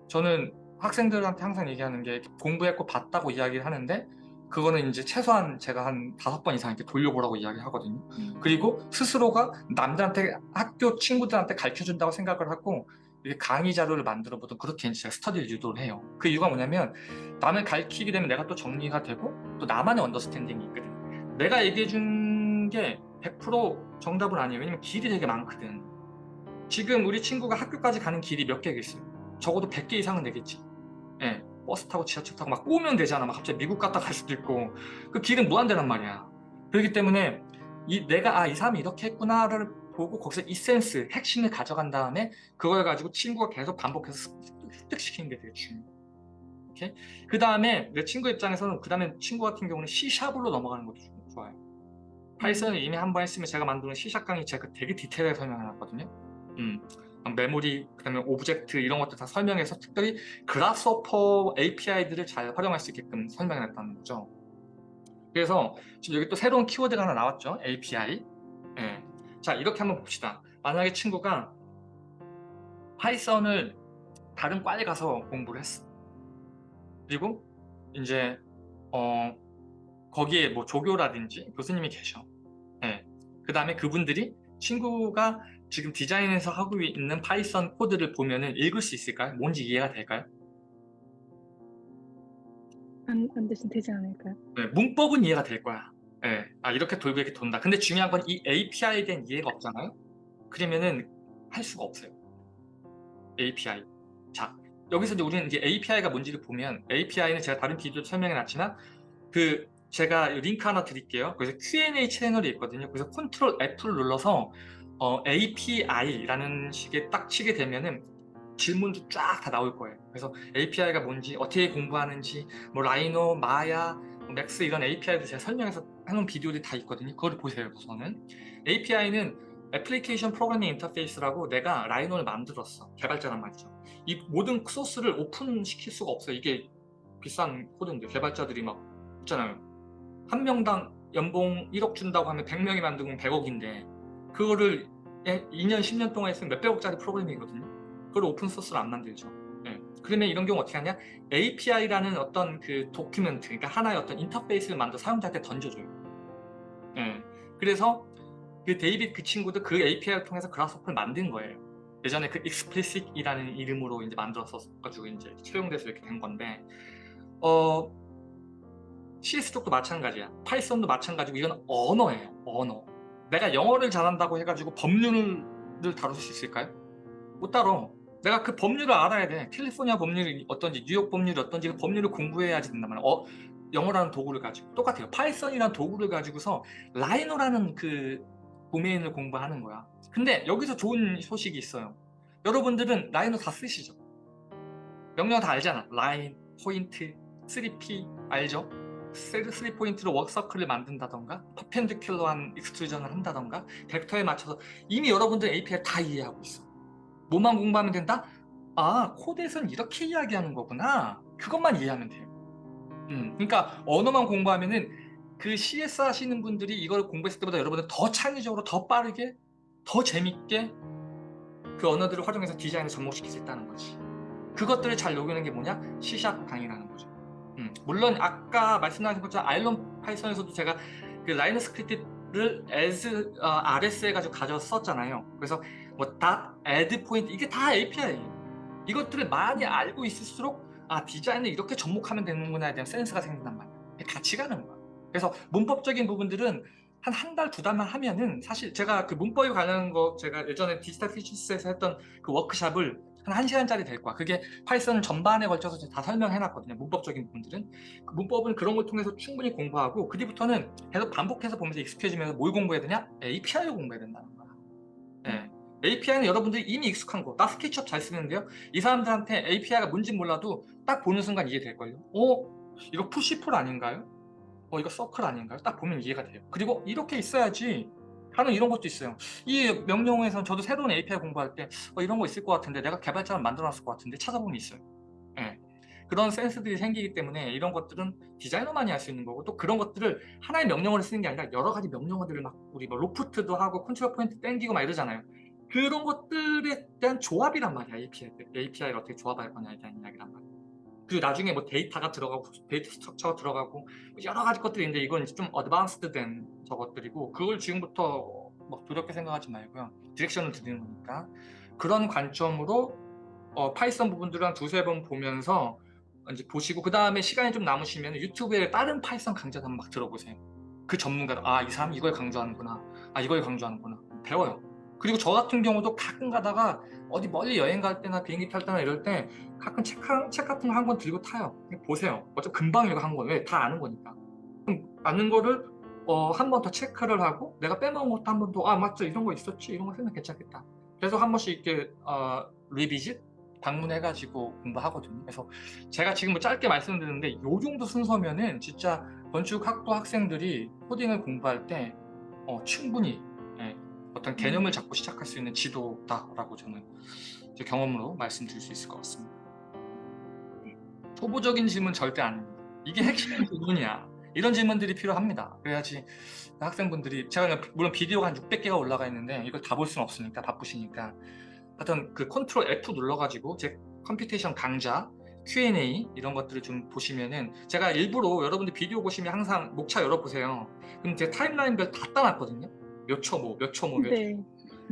저는 학생들한테 항상 얘기하는 게 공부했고 봤다고 이야기를 하는데 그거는 이제 최소한 제가 한 다섯 번 이상 이렇게 돌려보라고 이야기하거든요. 음. 그리고 스스로가 남들한테 학교 친구들한테 가르쳐준다고 생각을 하고 강의 자료를 만들어 보던 그렇게 제가 스터디를 유도를 해요. 그 이유가 뭐냐면 남을 가르치게 되면 내가 또 정리가 되고 또 나만의 understanding이 있거든. 내가 얘기해 준 게 100% 정답은 아니에요. 왜냐면 길이 되게 많거든. 지금 우리 친구가 학교까지 가는 길이 몇 개가 있어요. 적어도 100개 이상은 되겠지. 예. 버스 타고 지하철 타고 막 꼬면 되잖아. 막 갑자기 미국 갔다 갈 수도 있고. 그 길은 무한대란 말이야. 그렇기 때문에 이 내가 아 이 사람이 이렇게 했구나를 보고 거기서 이센스, 핵심을 가져간 다음에 그걸 가지고 친구가 계속 반복해서 습- 습득시키는 게 되게 중요해. 오케이? 그 다음에 내 친구 입장에서는 그 다음에 친구 같은 경우는 C샵으로 넘어가는 것도 좀 좋아요. 파이썬을 이미 한 번 했으면 제가 만드는 C샵 강의 제가 되게 디테일하게 설명해놨거든요. 음, 메모리, 그 다음에 object 이런 것들 다 설명해서 특별히 Grasshopper API들을 잘 활용할 수 있게끔 설명해놨다는 거죠. 그래서 지금 여기 또 새로운 키워드가 하나 나왔죠. API. 예. 자, 이렇게 한번 봅시다. 만약에 친구가 파이썬을 다른 과에 가서 공부를 했어. 그리고 이제 어 거기에 뭐 조교라든지 교수님이 계셔. 예. 그 다음에 그분들이 친구가 지금 디자인에서 하고 있는 파이썬 코드를 보면은 읽을 수 있을까요? 뭔지 이해가 될까요? 안, 안 되신 되지 않을까요? 네, 문법은 이해가 될 거야. 예. 아 이렇게 돌고 이렇게 돈다. 근데 중요한 건 이 API에 대한 이해가 없잖아요. 그러면은 할 수가 없어요. API. 자 여기서 이제 우리는 이제 API가 뭔지를 보면 API는 제가 다른 비디오 설명해 놨지만 그 제가 링크 하나 드릴게요. 그래서 Q&A 채널이 있거든요. 그래서 Control F를 눌러서 어, API라는 식의 딱 치게 되면은 질문도 쫙 다 나올 거예요. 그래서 API가 뭔지, 어떻게 공부하는지, 뭐 Rhino, Maya, 뭐 Max 이런 API도 제가 설명해서 해놓은 비디오들이 다 있거든요. 그걸 보세요, 우선은. API는 application programming interface라고 내가 Rhino를 만들었어. 개발자란 말이죠. 이 모든 소스를 오픈시킬 수가 없어요. 이게 비싼 코드인데 개발자들이 막 있잖아요. 한 명당 연봉 1억 준다고 하면 100명이 만들면 100억인데 그거를 2년, 10년 동안 했으면 몇백억짜리 프로그램이거든요. 그걸 오픈소스로 안 만들죠. 예. 그러면 이런 경우 어떻게 하냐? API라는 어떤 그 document, 그러니까 하나의 어떤 인터페이스를 만들어 사용자한테 던져줘요. 예. 그래서 그 데이빗 그 친구도 그 API를 통해서 Grasshopper를 만든 거예요. 예전에 그 explicit이라는 이름으로 이제 만들었어가지고 이제 채용돼서 이렇게 된 건데, 어, CS 쪽도 마찬가지야. 파이썬도 마찬가지고 이건 언어예요. 언어. 내가 영어를 잘한다고 해가지고 법률을 다룰 수 있을까요? 못 다뤄. 내가 그 법률을 알아야 돼. 캘리포니아 법률이 어떤지, 뉴욕 법률이 어떤지 그 법률을 공부해야지 된단 말이야. 어, 영어라는 도구를 가지고 똑같아요. 파이썬이라는 도구를 가지고서 Rhino라는 그 도메인을 공부하는 거야. 근데 여기서 좋은 소식이 있어요. 여러분들은 Rhino 다 쓰시죠? 명령 다 알잖아. 라인, 포인트, 3P 알죠? 셀 3 point로 arc circle을 만든다던가 perpendicular한 extrusion을 한다던가 벡터에 맞춰서 이미 여러분들 API 다 이해하고 있어 뭐만 공부하면 된다? 아 코드에서는 이렇게 이야기하는 거구나. 그것만 이해하면 돼요. 음, 그러니까 언어만 공부하면은 그 CS 하시는 분들이 이걸 공부했을 때보다 여러분들 더 창의적으로 더 빠르게 더 재밌게 그 언어들을 활용해서 디자인을 접목시킬 수 있다는 거지. 그것들을 잘 녹이는 게 뭐냐? C샵 강의라는 거죠. 음, 물론 아까 말씀하신 것처럼 IronPython에서도 제가 그 RhinoScript를 as 어, RS 해가지고 가져서 썼잖아요. 그래서 뭐 dot, add point 이게 다 API예요. 이것들을 많이 알고 있을수록 아 디자인을 이렇게 접목하면 되는구나에 대한 센스가 생긴단 말이야. 같이 가는 거야. 그래서 문법적인 부분들은 한 한 달 두 달만 하면은 사실 제가 그 문법에 관련한 거 제가 예전에 Digital Futures에서 했던 그 워크샵을 한 1시간짜리 될 거야. 그게 파이썬을 전반에 걸쳐서 다 설명해 놨거든요 문법적인 부분들은. 그 문법은 그런 걸 통해서 충분히 공부하고 그 뒤부터는 계속 반복해서 보면서 익숙해지면서 뭘 공부해야 되냐? API를 공부해야 된다는 거야. 네. API는 여러분들이 이미 익숙한 거. 나 SketchUp 잘 쓰는데요. 이 사람들한테 API가 뭔지 몰라도 딱 보는 순간 이해될걸요. 어? 이거 push pull 아닌가요? 어 이거 서클 아닌가요? 딱 보면 이해가 돼요. 그리고 이렇게 있어야지 하는 이런 것도 있어요. 이 명령어에서 저도 새로운 API 공부할 때 어, 이런 거 있을 것 같은데 내가 개발자를 만들어놨을 것 같은데 찾아보면 있어요. 예. 그런 센스들이 생기기 때문에 이런 것들은 디자이너만이 할 수 있는 거고 또 그런 것들을 하나의 명령어를 쓰는 게 아니라 여러 가지 명령어들을 막 우리 뭐 loft도 하고 control point 땡기고 막 이러잖아요. 그런 것들에 대한 조합이란 말이야 API API를 어떻게 조합할 거냐에 대한 이야기란 말이야. 그리고 나중에 뭐 데이터가 들어가고 data structure가 들어가고 여러 가지 것들이 있는데 이건 이제 좀 advanced 된 저것들이고 그걸 지금부터 막 두렵게 생각하지 말고요. direction을 드리는 거니까. 그런 관점으로 어, 파이썬 부분들을 한 두세 번 보면서 이제 보시고 그 다음에 시간이 좀 남으시면 유튜브에 다른 파이썬 강좌도 한번 막 들어보세요. 그 전문가 아이 사람 이걸 강조하는구나. 아 이걸 강조하는구나. 배워요 그리고 저 같은 경우도 가끔 가다가 어디 멀리 여행 갈 때나 비행기 탈 때나 이럴 때 가끔 책, 한, 책 같은 거 한 권 들고 타요. 보세요. 어차피 금방 읽어 한권 왜? 다 아는 거니까. 아는 거를 어, 한 번 더 체크를 하고 내가 빼먹은 것도 한 번 더 아 맞죠. 이런 거 있었지. 이런 거 쓰면 괜찮겠다. 그래서 한 번씩 이렇게 어, 리비짓 방문해가지고 공부하거든요. 그래서 제가 지금 뭐 짧게 말씀드리는데 요 정도 순서면은 진짜 건축학부 학생들이 코딩을 공부할 때 어, 충분히 예, 어떤 개념을 잡고 시작할 수 있는 지도다라고 저는 제 경험으로 말씀드릴 수 있을 것 같습니다. 초보적인 질문 절대 아닙니다. 이게 핵심 질문이야. 이런 질문들이 필요합니다. 그래야지 학생분들이 제가 물론 비디오가 한 600개가 올라가 있는데 이걸 다 볼 수는 없으니까 바쁘시니까 하여튼 그 컨트롤 F 눌러가지고 제 computation 강좌 Q&A 이런 것들을 좀 보시면은 제가 일부러 여러분들 비디오 보시면 항상 목차 열어보세요. 그럼 제 timeline별 다 따놨거든요. 몇초 뭐, 몇초 뭐, 몇 초. 네.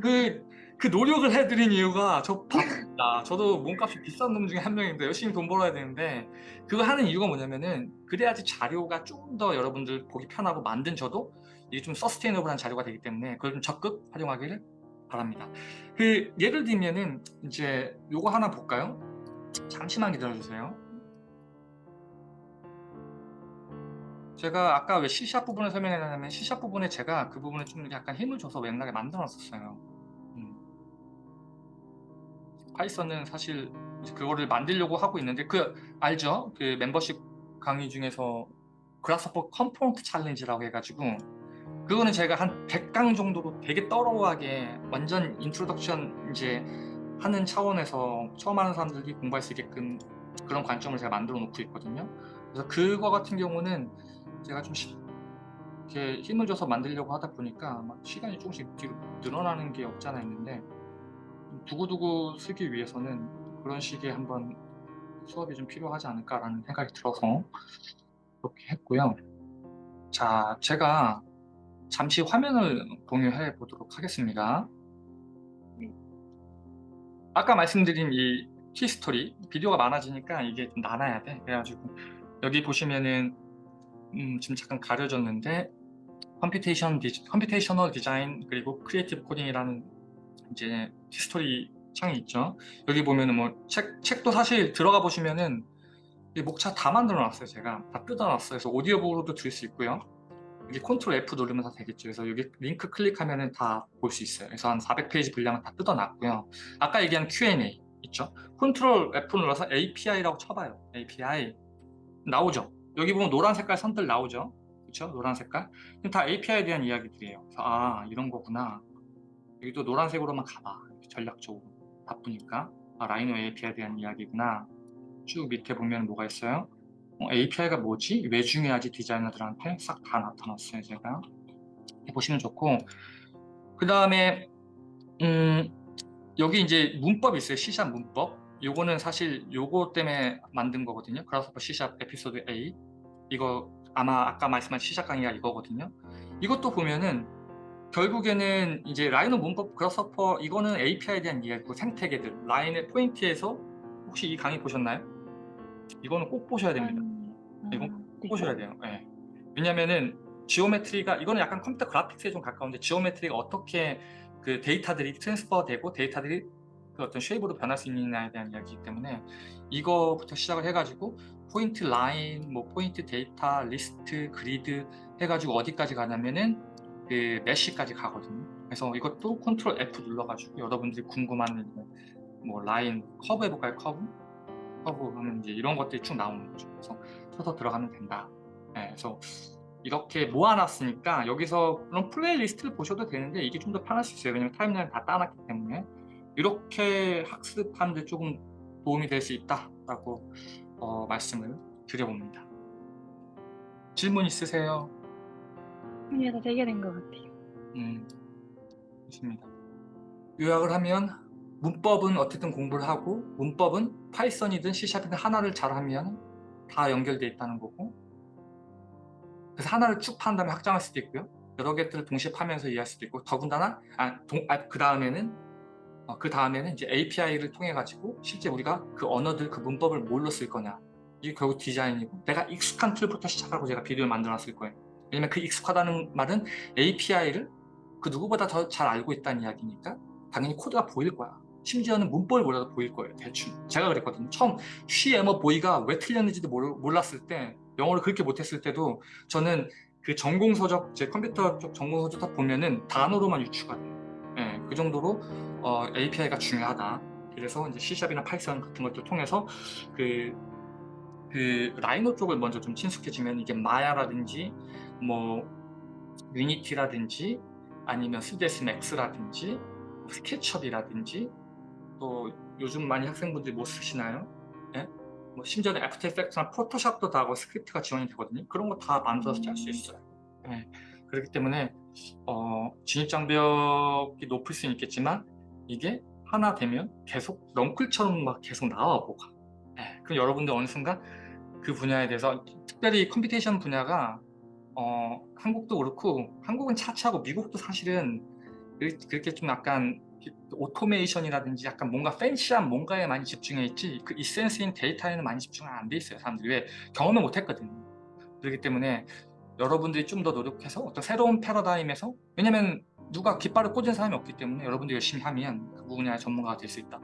그, 그 노력을 해드린 이유가 저 바쁩니다. 저도 몸값이 비싼 놈 중에 한 명인데 열심히 돈 벌어야 되는데 그거 하는 이유가 뭐냐면은 그래야지 자료가 좀 더 여러분들 보기 편하고 만든 저도 이게 좀 sustainable한 자료가 되기 때문에 그걸 좀 적극 활용하기를 바랍니다. 그 예를 들면은 이제 요거 하나 볼까요? 잠시만 기다려주세요. 제가 아까 왜 C샵 부분을 설명했냐면 C샵 부분에 제가 그 부분에 좀 약간 힘을 줘서 맥락에 만들어 놨었어요. 음. Python은 사실 그거를 만들려고 하고 있는데 그 알죠? 그 멤버십 강의 중에서 Grasshopper component challenge라고 해가지고 그거는 제가 한 100강 정도로 되게 thorough하게 완전 introduction 이제 하는 차원에서 처음 하는 사람들이 공부할 수 있게끔 그런 관점을 제가 만들어 놓고 있거든요. 그래서 그거 같은 경우는 제가 좀 시, 이렇게 힘을 줘서 만들려고 하다 보니까 막 시간이 조금씩 뒤로 늘어나는 게 없지 않아 있는데 두고두고 쓰기 위해서는 그런 식의 한번 수업이 좀 필요하지 않을까라는 생각이 들어서 그렇게 했고요. 자, 제가 잠시 화면을 공유해 보도록 하겠습니다. 아까 말씀드린 이 history 비디오가 많아지니까 이게 좀 나눠야 돼. 그래가지고 여기 보시면은 음, 지금 잠깐 가려졌는데 computation 디지, computational design 그리고 creative coding이라는 이제 history 창이 있죠. 여기 보면은 뭐 책, 책도 사실 들어가 보시면은 이 목차 다 만들어 놨어요. 제가 다 뜯어 놨어요. 그래서 오디오북으로도 들을 수 있고요. 여기 컨트롤 F 누르면 다 되겠죠. 그래서 여기 링크 클릭하면은 다 볼 수 있어요. 그래서 한 400페이지 분량은 다 뜯어 놨고요. 아까 얘기한 Q&A 있죠. 컨트롤 F 눌러서 API라고 쳐봐요. API 나오죠. 여기 보면 노란 색깔 선들 나오죠. 그렇죠? 노란 색깔. 다 API에 대한 이야기들이에요. 그래서 아 이런 거구나. 여기도 노란색으로만 가봐. 전략적으로 바쁘니까 아, 라이노 API에 대한 이야기구나. 쭉 밑에 보면 뭐가 있어요? 어, API가 뭐지? 왜 중요하지 디자이너들한테 싹 다 나타났어요 제가 보시면 좋고 그 다음에 음, 여기 이제 문법이 있어요 C샵 문법 요거는 사실 요거 때문에 만든 거거든요 그래서 C샵 에피소드 A 이거 아마 아까 말씀한 C샵 강의가 이거거든요 이것도 보면은 결국에는 이제 Rhino 문법 Grasshopper 이거는 API에 대한 이야기고 생태계들 라인의 포인트에서 혹시 이 강의 보셨나요? 이거는 꼭 보셔야 됩니다. 음, 이거 아, 네. 보셔야 돼요. 예. 왜냐면은 geometry가 이거는 약간 컴퓨터 그래픽스에 좀 가까운데 geometry가 어떻게 그 데이터들이 transfer 되고 데이터들이 그 어떤 shape으로 변할 수 있느냐에 대한 이야기이기 때문에 이거부터 시작을 해가지고 포인트 라인, 뭐 포인트 데이터, 리스트, 그리드 해가지고 어디까지 가냐면은 그 mesh까지 가거든요. 그래서 이것도 컨트롤 F 눌러가지고 여러분들이 궁금한 뭐 라인 커브 해볼까요? 커브? 커브 하면 이제 이런 것들이 쭉 나오는 거죠. 그래서 쳐서 들어가면 된다. 네, 그래서 이렇게 모아놨으니까 여기서 그런 playlist를 보셔도 되는데 이게 좀 더 편할 수 있어요. 왜냐면 timeline 다 따놨기 때문에 이렇게 학습하는데 조금 도움이 될 수 있다라고 어, 말씀을 드려봅니다. 질문 있으세요? 이게 다 해결된 것 같아요. 음, 좋습니다. 요약을 하면 문법은 어쨌든 공부를 하고 문법은 파이썬이든 C샵이든 하나를 잘하면 다 연결되어 있다는 거고 그래서 하나를 쭉 파는 다음에 확장할 수도 있고요. 여러 개들을 동시에 파면서 이해할 수도 있고 더군다나 아, 아, 그 다음에는 어, 그 다음에는 이제 API를 통해 가지고 실제 우리가 그 언어들 그 문법을 뭘로 쓸 거냐 이게 결국 디자인이고 내가 익숙한 tool부터 시작하고 제가 비디오를 만들어 놨을 거예요. 왜냐면 그 익숙하다는 말은 API를 그 누구보다 더 잘 알고 있다는 이야기니까 당연히 코드가 보일 거야. 심지어는 문법을 몰라도 보일 거예요. 대충. 제가 그랬거든요. 처음 she am a boy가 왜 틀렸는지도 몰랐을 때 영어를 그렇게 못했을 때도 저는 그 전공서적, 제 컴퓨터 쪽 전공서적 딱 보면은 단어로만 유추가 돼요. 예, 그 정도로 어, API가 중요하다. 그래서 이제 C샵이나 파이썬 같은 것들 통해서 그, 그 Rhino 쪽을 먼저 좀 친숙해지면 이게 Maya라든지 뭐 Unity라든지 아니면 3ds Max라든지 SketchUp이라든지 또 요즘 많이 학생분들이 뭐 쓰시나요? 예? 뭐 심지어는 After Effect나 Photoshop도 다 하고 스크립트가 지원이 되거든요. 그런 거 다 만들어서 짤 수 있어요. 예. 그렇기 때문에 어, 진입장벽이 높을 수는 있겠지만 이게 하나 되면 계속 넝쿨처럼 막 계속 나와 뭐가. 예. 그럼 여러분들 어느 순간 그 분야에 대해서 특별히 computation 분야가 어, 한국도 그렇고 한국은 차치하고 미국도 사실은 그렇게 좀 약간 오토메이션이라든지 약간 뭔가 fancy한 뭔가에 많이 집중해 있지 그 essence인 데이터에는 많이 집중 안 돼 있어요 사람들이 왜 경험을 못 했거든요 그렇기 때문에 여러분들이 좀 더 노력해서 어떤 새로운 패러다임에서 왜냐면 누가 깃발을 꽂은 사람이 없기 때문에 여러분들이 열심히 하면 그 분야의 전문가가 될 수 있다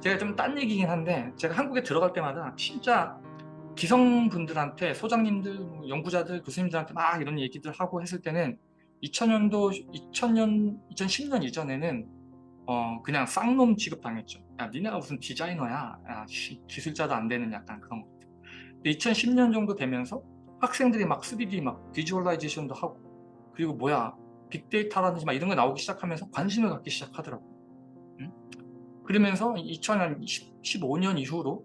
제가 좀 딴 얘기긴 한데 제가 한국에 들어갈 때마다 진짜 기성분들한테 소장님들, 뭐 연구자들, 교수님들한테 막 이런 얘기들 하고 했을 때는 2000년도, 2000년, 2010년 이전에는 어 그냥 쌍놈 취급당했죠. 야 니네가 무슨 디자이너야, 야, 기술자도 안 되는 약간 그런 것. 2010년 정도 되면서 학생들이 막 3D 막 visualization도 하고 그리고 뭐야 빅데이터라든지 막 이런 거 나오기 시작하면서 관심을 갖기 시작하더라고. 응? 그러면서 2015년 이후로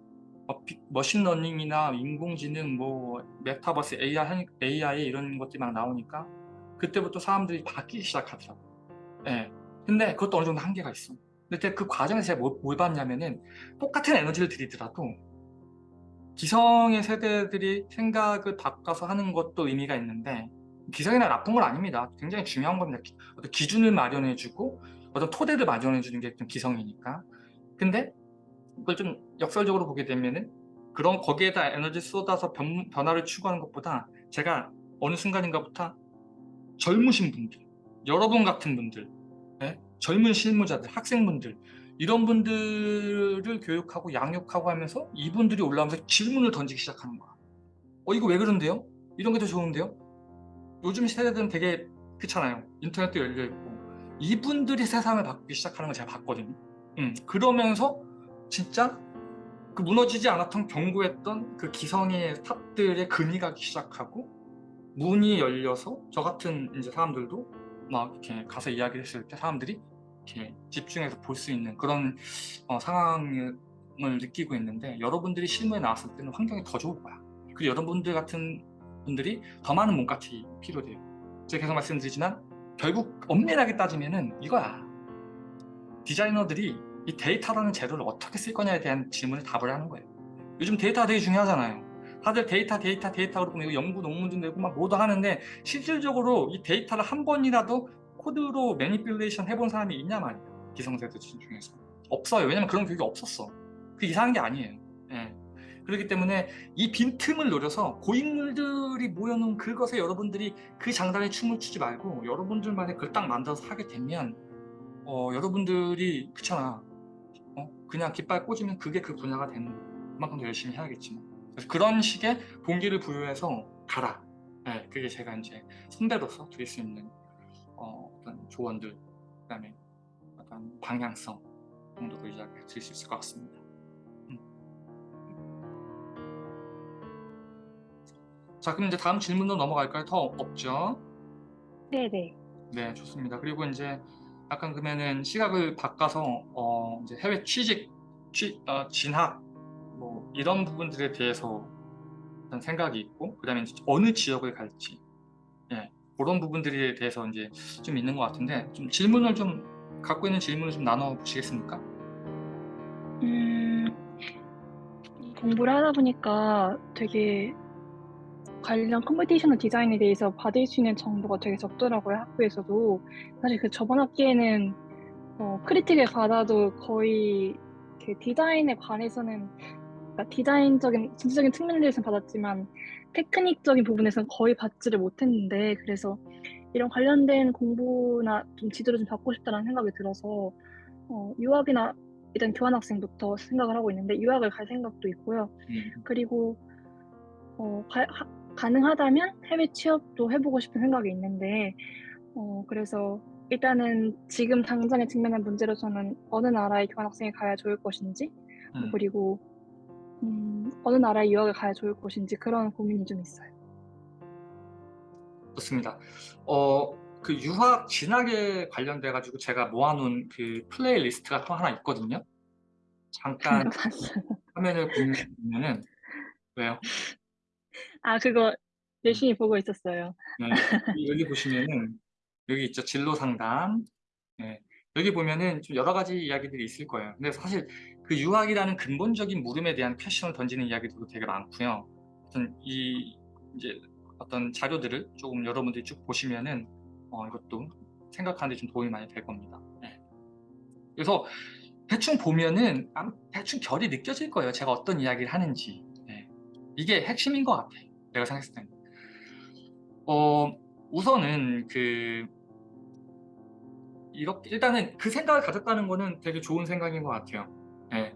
machine learning이나 인공지능, 뭐 메타버스, AI, AI 이런 것들이 막 나오니까 그때부터 사람들이 바뀌기 시작하더라고요. 예. 근데 그것도 어느 정도 한계가 있어. 근데 그 과정에서 제가 뭘, 뭘 봤냐면은 똑같은 에너지를 들이더라도 기성의 세대들이 생각을 바꿔서 하는 것도 의미가 있는데 기성이나 나쁜 건 아닙니다. 굉장히 중요한 겁니다. 어떤 기준을 마련해주고 어떤 토대를 마련해주는 게 좀 기성이니까. 근데 그걸 좀 역설적으로 보게 되면은 그런 거기에다 에너지 쏟아서 변, 변화를 추구하는 것보다 제가 어느 순간인가부터 젊으신 분들, 여러분 같은 분들, 네? 젊은 실무자들, 학생분들 이런 분들을 교육하고 양육하고 하면서 이분들이 올라오면서 질문을 던지기 시작하는 거야. 어 이거 왜 그런데요? 이런 게 더 좋은데요? 요즘 세대들은 되게 그렇잖아요. 인터넷도 열려있고 이분들이 세상을 바꾸기 시작하는 걸 제가 봤거든요. 음, 그러면서 진짜 그 무너지지 않았던 견고했던 그 기성의 탑들의 금이 가기 시작하고 문이 열려서 저 같은 이제 사람들도 막 이렇게 가서 이야기를 했을 때 사람들이 이렇게 집중해서 볼 수 있는 그런 어, 상황을 느끼고 있는데 여러분들이 실무에 나왔을 때는 환경이 더 좋을 거야. 그리고 여러분들 같은 분들이 더 많은 몸값이 필요돼요. 제가 계속 말씀드리지만 결국 엄밀하게 따지면은 이거야. 디자이너들이 이 데이터라는 재료를 어떻게 쓸 거냐에 대한 질문을 답을 하는 거예요. 요즘 데이터가 되게 중요하잖아요. 다들 데이터, 데이터, 데이터 그러고 이거 연구 논문도 내고 막 뭐도 하는데 실질적으로 이 데이터를 한 번이라도 코드로 manipulation 해본 사람이 있냐 말이에요. 기성세대 중에서. 없어요. 왜냐면 그런 교육이 없었어. 그 이상한 게 아니에요. 예. 그렇기 때문에 이 빈틈을 노려서 고인물들이 모여놓은 그것에 여러분들이 그 장단에 춤을 추지 말고 여러분들만의 그걸 딱 만들어서 하게 되면 어, 여러분들이 그렇잖아. 어? 그냥 깃발 꽂으면 그게 그 분야가 되는. 그만큼 더 열심히 해야겠지만. 그래서 그런 식의 동기를 부여해서 가라. 네, 그게 제가 이제 선배로서 드릴 수 있는 어, 어떤 조언들, 그다음에 어떤 방향성 정도로 이야기 드릴 수 있을 것 같습니다. 자, 그럼 이제 다음 질문으로 넘어갈까요? 더 없죠? 네네. 네, 좋습니다. 그리고 이제 약간 그러면은 시각을 바꿔서 어, 이제 해외 취직, 취, 어, 진학 뭐 이런 부분들에 대해서 생각이 있고 그다음에 어느 지역을 갈지 예, 그런 부분들에 대해서 이제 좀 있는 것 같은데 좀 질문을 좀 갖고 있는 질문을 좀 나눠 보시겠습니까? 음, 공부를 하다 보니까 되게 관련 computational 디자인에 대해서 받을 수 있는 정보가 되게 적더라고요, 학교에서도. 사실 그 저번 학기에는 어, critique을 받아도 거의 그 디자인에 관해서는 그러니까 디자인적인, 진취적인 측면에 대해서는 받았지만 테크닉적인 부분에서는 거의 받지를 못했는데 그래서 이런 관련된 공부나 좀 지도를 좀 받고 싶다는 생각이 들어서 어, 유학이나 일단 교환학생부터 생각을 하고 있는데 유학을 갈 생각도 있고요. 음, 그리고 어, 가, 하, 가능하다면 해외 취업도 해보고 싶은 생각이 있는데 어, 그래서 일단은 지금 당장에 직면한 문제로서는 어느 나라에 교환학생이 가야 좋을 것인지 음. 그리고 음, 어느 나라에 유학을 가야 좋을 것인지 그런 고민이 좀 있어요. 좋습니다. 어, 그 유학 진학에 관련돼 가지고 제가 모아놓은 그 플레이리스트가 또 하나 있거든요. 잠깐. 화면을 보면은 왜요? 아 그거 열심히 보고 있었어요. 네, 여기 보시면은 여기 있죠 진로 상담. 네, 여기 보면은 좀 여러 가지 이야기들이 있을 거예요. 근데 사실 그 유학이라는 근본적인 물음에 대한 퀘션을 던지는 이야기들도 되게 많고요. 어떤 이 이제 어떤 자료들을 조금 여러분들이 쭉 보시면은 어, 이것도 생각하는 데 좀 도움이 많이 될 겁니다. 네. 그래서 대충 보면은 대충 결이 느껴질 거예요. 제가 어떤 이야기를 하는지. 네. 이게 핵심인 것 같아요. 내가 생각했을 때는. 어, 우선은 그 이렇게 일단은 그 생각을 가졌다는 거는 되게 좋은 생각인 것 같아요. 예.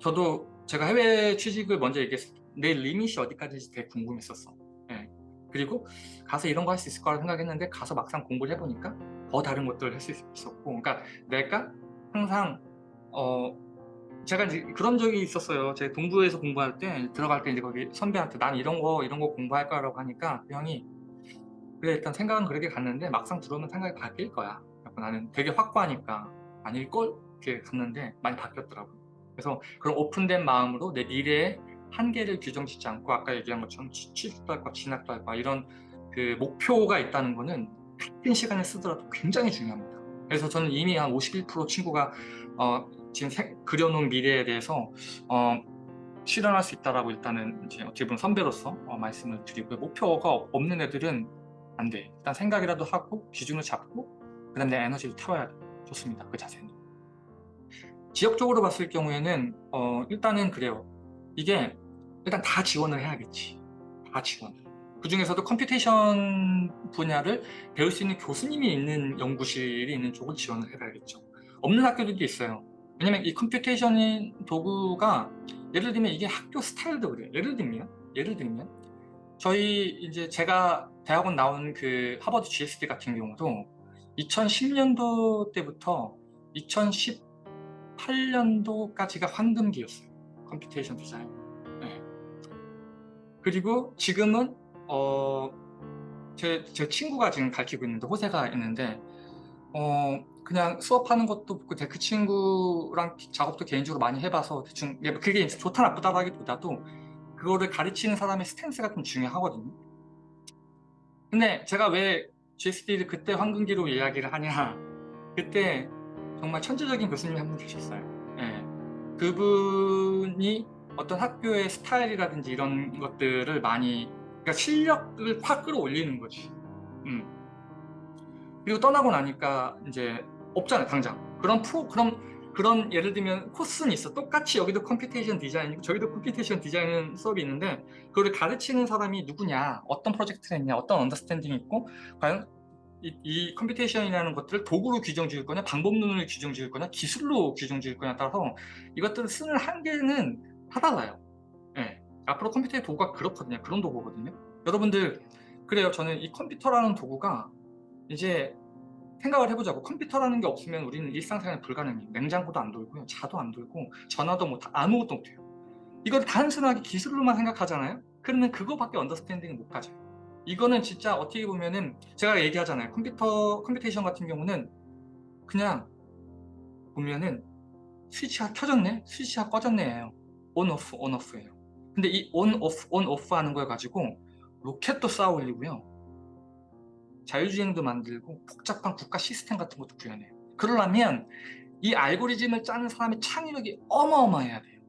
저도 제가 해외 취직을 먼저 얘기했을 때 내 리밋이 어디까지인지 되게 궁금했었어. 예. 그리고 가서 이런 거 할 수 있을 거라 생각했는데 가서 막상 공부를 해보니까 더 다른 것들을 할 수 있었고 그러니까 내가 항상 어 제가 이제 그런 적이 있었어요. 제 동부에서 공부할 때 들어갈 때 이제 거기 선배한테 난 이런 거 이런 거 공부할 거라고 하니까 그 형이 그래 일단 생각은 그렇게 갔는데 막상 들어오면 생각이 바뀔 거야. 나는 되게 확고하니까 아닐 걸? 이렇게 갔는데 많이 바뀌었더라고요. 그래서 그런 오픈된 마음으로 내 미래의 한계를 규정 짓지 않고 아까 얘기한 것처럼 취직도 할 거야, 진학도 할 거야 이런 그 목표가 있다는 거는 같은 시간을 쓰더라도 굉장히 중요합니다. 그래서 저는 이미 한 51% 친구가 어, 지금 세, 그려놓은 미래에 대해서 어, 실현할 수 있다라고 일단은 이제 어떻게 보면 선배로서 어, 말씀을 드리고요. 목표가 없는 애들은 안 돼. 일단 생각이라도 하고 기준을 잡고 그 다음 내 에너지를 태워야 돼. 좋습니다. 그 자세는. 지역적으로 봤을 경우에는 어, 일단은 그래요. 이게 일단 다 지원을 해야겠지. 다 지원. 그 중에서도 computation 분야를 배울 수 있는 교수님이 있는 연구실이 있는 쪽을 지원을 해봐야겠죠. 없는 학교들도 있어요. 왜냐면 이 computation 도구가 예를 들면 이게 학교 스타일도 그래요. 예를 들면 예를 들면 저희 이제 제가 대학원 나온 그 하버드 GSD 같은 경우도 2010년도 때부터 2018년도까지가 황금기였어요. computation 디자인. 네. 그리고 지금은 어, 제, 제 친구가 지금 가르치고 있는데 호세가 있는데 어, 그냥 수업하는 것도 그, 그 친구랑 작업도 개인적으로 많이 해봐서 대충 예, 그게 좋다 나쁘다라기보다도 그거를 가르치는 사람의 스탠스가 좀 중요하거든요. 근데 제가 왜 GSD를 그때 황금기로 이야기를 하냐 그때 정말 천재적인 교수님이 한 분 계셨어요. 예. 그분이 어떤 학교의 스타일이라든지 이런 것들을 많이 그러니까 실력을 확 끌어올리는 거지. 음. 그리고 떠나고 나니까 이제 없잖아요, 당장. 그런 프로 그런 그런 예를 들면 코스는 있어. 똑같이 여기도 computation 디자인이고 저기도 computation 디자인 수업이 있는데 그거를 가르치는 사람이 누구냐, 어떤 프로젝트를 했냐, 어떤 understanding이 있고 과연 이, 이 computation이라는 것들을 도구로 규정 지을 거냐, 방법론으로 규정 지을 거냐, 기술로 규정 지을 거냐에 따라서 이것들을 쓰는 한계는 다 달라요. 예. 앞으로 컴퓨터의 도구가 그렇거든요. 그런 도구거든요. 여러분들 그래요. 저는 이 컴퓨터라는 도구가 이제 생각을 해보자고 컴퓨터라는 게 없으면 우리는 일상생활 불가능해요. 냉장고도 안 돌고요. 차도 안 돌고 전화도 못 아무것도 못해요. 이걸 단순하게 기술로만 생각하잖아요. 그러면 그거밖에 understanding을 못 가져요. 이거는 진짜 어떻게 보면은 제가 얘기하잖아요. 컴퓨터 computation 같은 경우는 그냥 보면은 스위치가 켜졌네, 스위치가 꺼졌네예요. on off on off예요. 근데 이 on off on off 하는 걸 가지고 로켓도 쏘아 올리고요. 자율주행도 만들고 복잡한 국가 시스템 같은 것도 구현해요. 그러려면 이 알고리즘을 짜는 사람의 창의력이 어마어마해야 돼요.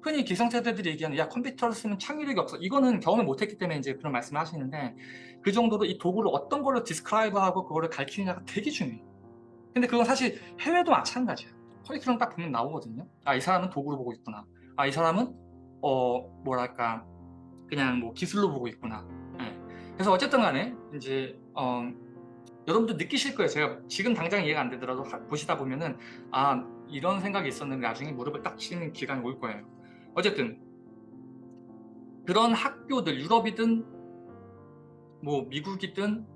흔히 기성세대들이 얘기하는 야 컴퓨터를 쓰면 창의력이 없어. 이거는 경험을 못했기 때문에 이제 그런 말씀을 하시는데 그 정도로 이 도구를 어떤 걸로 디스크라이브하고 그거를 가르치느냐가 되게 중요해요. 근데 그건 사실 해외도 마찬가지야. 커리큘럼 딱 보면 나오거든요. 아 이 사람은 도구로 보고 있구나. 아 이 사람은 어 뭐랄까 그냥 뭐 기술로 보고 있구나. 예. 그래서 어쨌든 간에 이제 어, 여러분도 느끼실 거예요. 제가 지금 당장 이해가 안 되더라도 하- 보시다 보면은 아 이런 생각이 있었는데 나중에 무릎을 딱 치는 기간이 올 거예요. 어쨌든 그런 학교들 유럽이든 뭐 미국이든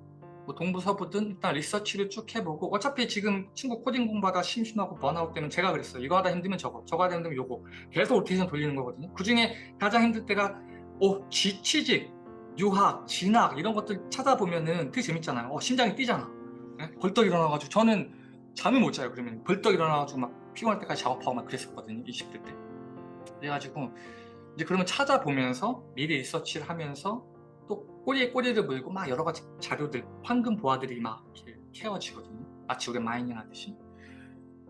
뭐 동부 서부든 일단 리서치를 쭉 해보고 어차피 지금 친구 코딩 공부하다 심심하고 번아웃 되면 제가 그랬어요. 이거 하다 힘들면 저거, 저거 하다 힘들면 요거 계속 로테이션 돌리는 거거든요. 그 중에 가장 힘들 때가 어, 지취직, 유학, 진학 이런 것들 찾아보면은 되게 재밌잖아요. 어, 심장이 뛰잖아. 예? 벌떡 일어나가지고 저는 잠을 못 자요. 그러면 벌떡 일어나가지고 막 피곤할 때까지 작업하고 막 그랬었거든요. 20대 때. 그래가지고 이제 그러면 찾아보면서 미리 리서치를 하면서 또 꼬리에 꼬리를 물고 막 여러 가지 자료들, 황금 보화들이 막 이렇게 캐어지거든요. 마치 우리 mining 하듯이.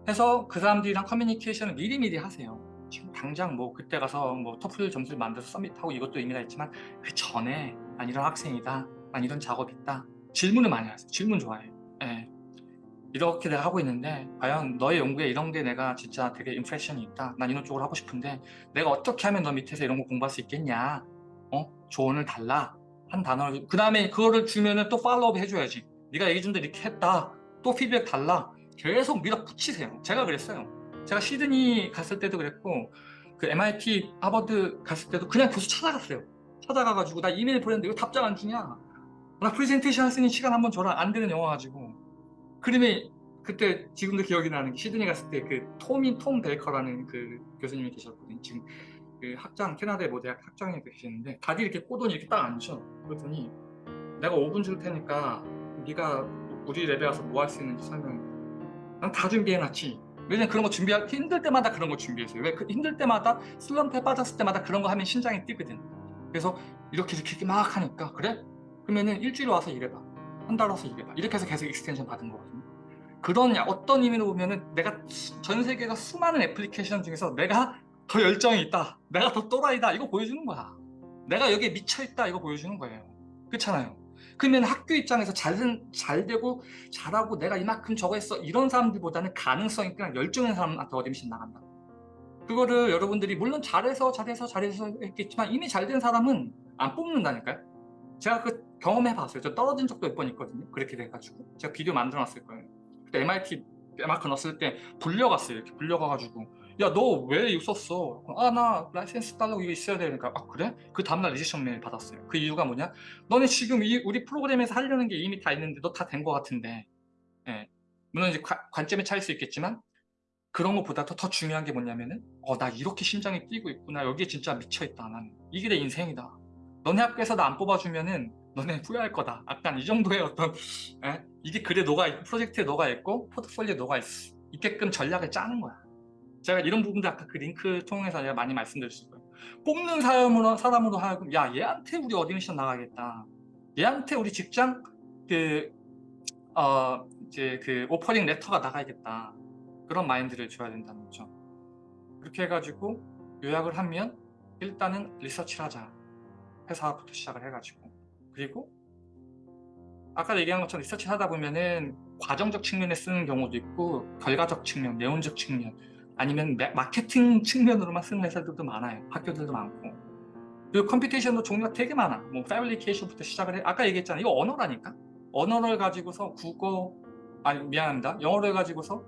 해서 그 사람들이랑 커뮤니케이션을 미리미리 하세요. 지금 당장 뭐 그때 가서 뭐 토플 점수를 만들어서 submit하고 이것도 의미가 있지만 그 전에 난 이런 학생이다, 난 이런 작업 있다. 질문을 많이 하세요. 질문 좋아해요. 예. 이렇게 내가 하고 있는데 과연 너의 연구에 이런 게 내가 진짜 되게 impression이 있다. 난 이런 쪽으로 하고 싶은데 내가 어떻게 하면 너 밑에서 이런 거 공부할 수 있겠냐? 어? 조언을 달라. 한 단어를 그 다음에 그거를 주면은 또 팔로우업 해줘야지. 네가 얘기 준데 이렇게 했다. 또 피드백 달라. 계속 밀어붙이세요. 제가 그랬어요. 제가 시드니 갔을 때도 그랬고 그 MIT 하버드 갔을 때도 그냥 교수 찾아갔어요. 찾아가가지고 나 이메일 보냈는데 왜 답장 안 주냐? 나수 있는 시간 한번 줘라. 안 되는 영화 가지고. 그림이 그때 지금도 기억이 나는 게 시드니 갔을 때 그 톰이 톰 벨커라는 그 교수님이 계셨거든요. 지금 그 학장 캐나다의 모 대학 학장이 계시는데 다리 이렇게 꼬더니 이렇게 딱 앉으셔. 그랬더니 내가 5분 줄 테니까 네가 우리 lab에 와서 뭐 할 수 있는지 설명해. 난 다 준비해놨지. 왜냐면 그런 거 준비할 힘들 때마다 그런 거 준비했어요. 왜 그 힘들 때마다 슬럼프에 빠졌을 때마다 그런 거 하면 심장이 뛰거든. 그래서 이렇게 이렇게 막 하니까 그래? 그러면은 일주일 와서 일해봐. 한 달 와서 일해봐. 이렇게 해서 계속 extension 받은 거거든요. 그런 어떤 의미로 보면은 내가 수- 전 세계가 수많은 애플리케이션 중에서 내가 더 열정이 있다. 내가 더 또라이다. 이거 보여주는 거야. 내가 여기에 미쳐있다. 이거 보여주는 거예요. 그렇잖아요. 그러면 학교 입장에서 잘, 잘 되고 잘하고 내가 이만큼 저거 했어. 이런 사람들보다는 가능성 있고 열정 있는 사람한테 admission 나간다. 그거를 여러분들이 물론 잘해서 잘해서 잘해서 했겠지만 이미 잘 된 사람은 안 뽑는다니까요. 제가 그 경험해 봤어요. 저 떨어진 적도 몇 번 있거든요. 그렇게 돼가지고 제가 비디오 만들어 놨을 거예요. 그때 MIT 마크 넣었을 때 불려갔어요. 이렇게 불려가가지고 야 너 왜 이거 썼어? 아 나 라이센스 달라고 이거 있어야 되니까 아 그래? 그 다음날 rejection 메일 받았어요. 그 이유가 뭐냐? 너네 지금 이, 우리 프로그램에서 하려는 게 이미 다 있는데 너 다 된 거 같은데 예. 물론 이제 관, 관점의 차일 수 있겠지만 그런 것보다 더, 더 중요한 게 뭐냐면은 어 나 이렇게 심장이 뛰고 있구나 여기에 진짜 미쳐있다 나는 이게 내 인생이다 너네 학교에서 나 안 뽑아주면은 너네 후회할 거다 약간 이 정도의 어떤 에? 이게 글에 녹아 있고 프로젝트에 녹아 있고 포트폴리오에 녹아 있, 있게끔 전략을 짜는 거야 제가 이런 부분들 아까 그 링크 통해서 제가 많이 말씀드렸을 거예요. 뽑는 사람으로, 사람으로 하여금 야 얘한테 우리 admission 나가겠다. 얘한테 우리 직장 그 어, 이제 그 offering letter가 나가야겠다. 그런 마인드를 줘야 된다는 거죠. 그렇게 해가지고 요약을 하면 일단은 리서치를 하자. 회사부터 시작을 해가지고. 그리고 아까 얘기한 것처럼 리서치 하다 보면은 과정적 측면에 쓰는 경우도 있고 결과적 측면, 내용적 측면 아니면 매- 마케팅 측면으로만 쓰는 회사들도 많아요. 학교들도 많고. 그리고 computation도 종류가 되게 많아. 뭐 fabrication부터 시작을 해. 아까 얘기했잖아. 이거 언어라니까? 언어를 가지고서 국어 아니 미안합니다. 영어를 가지고서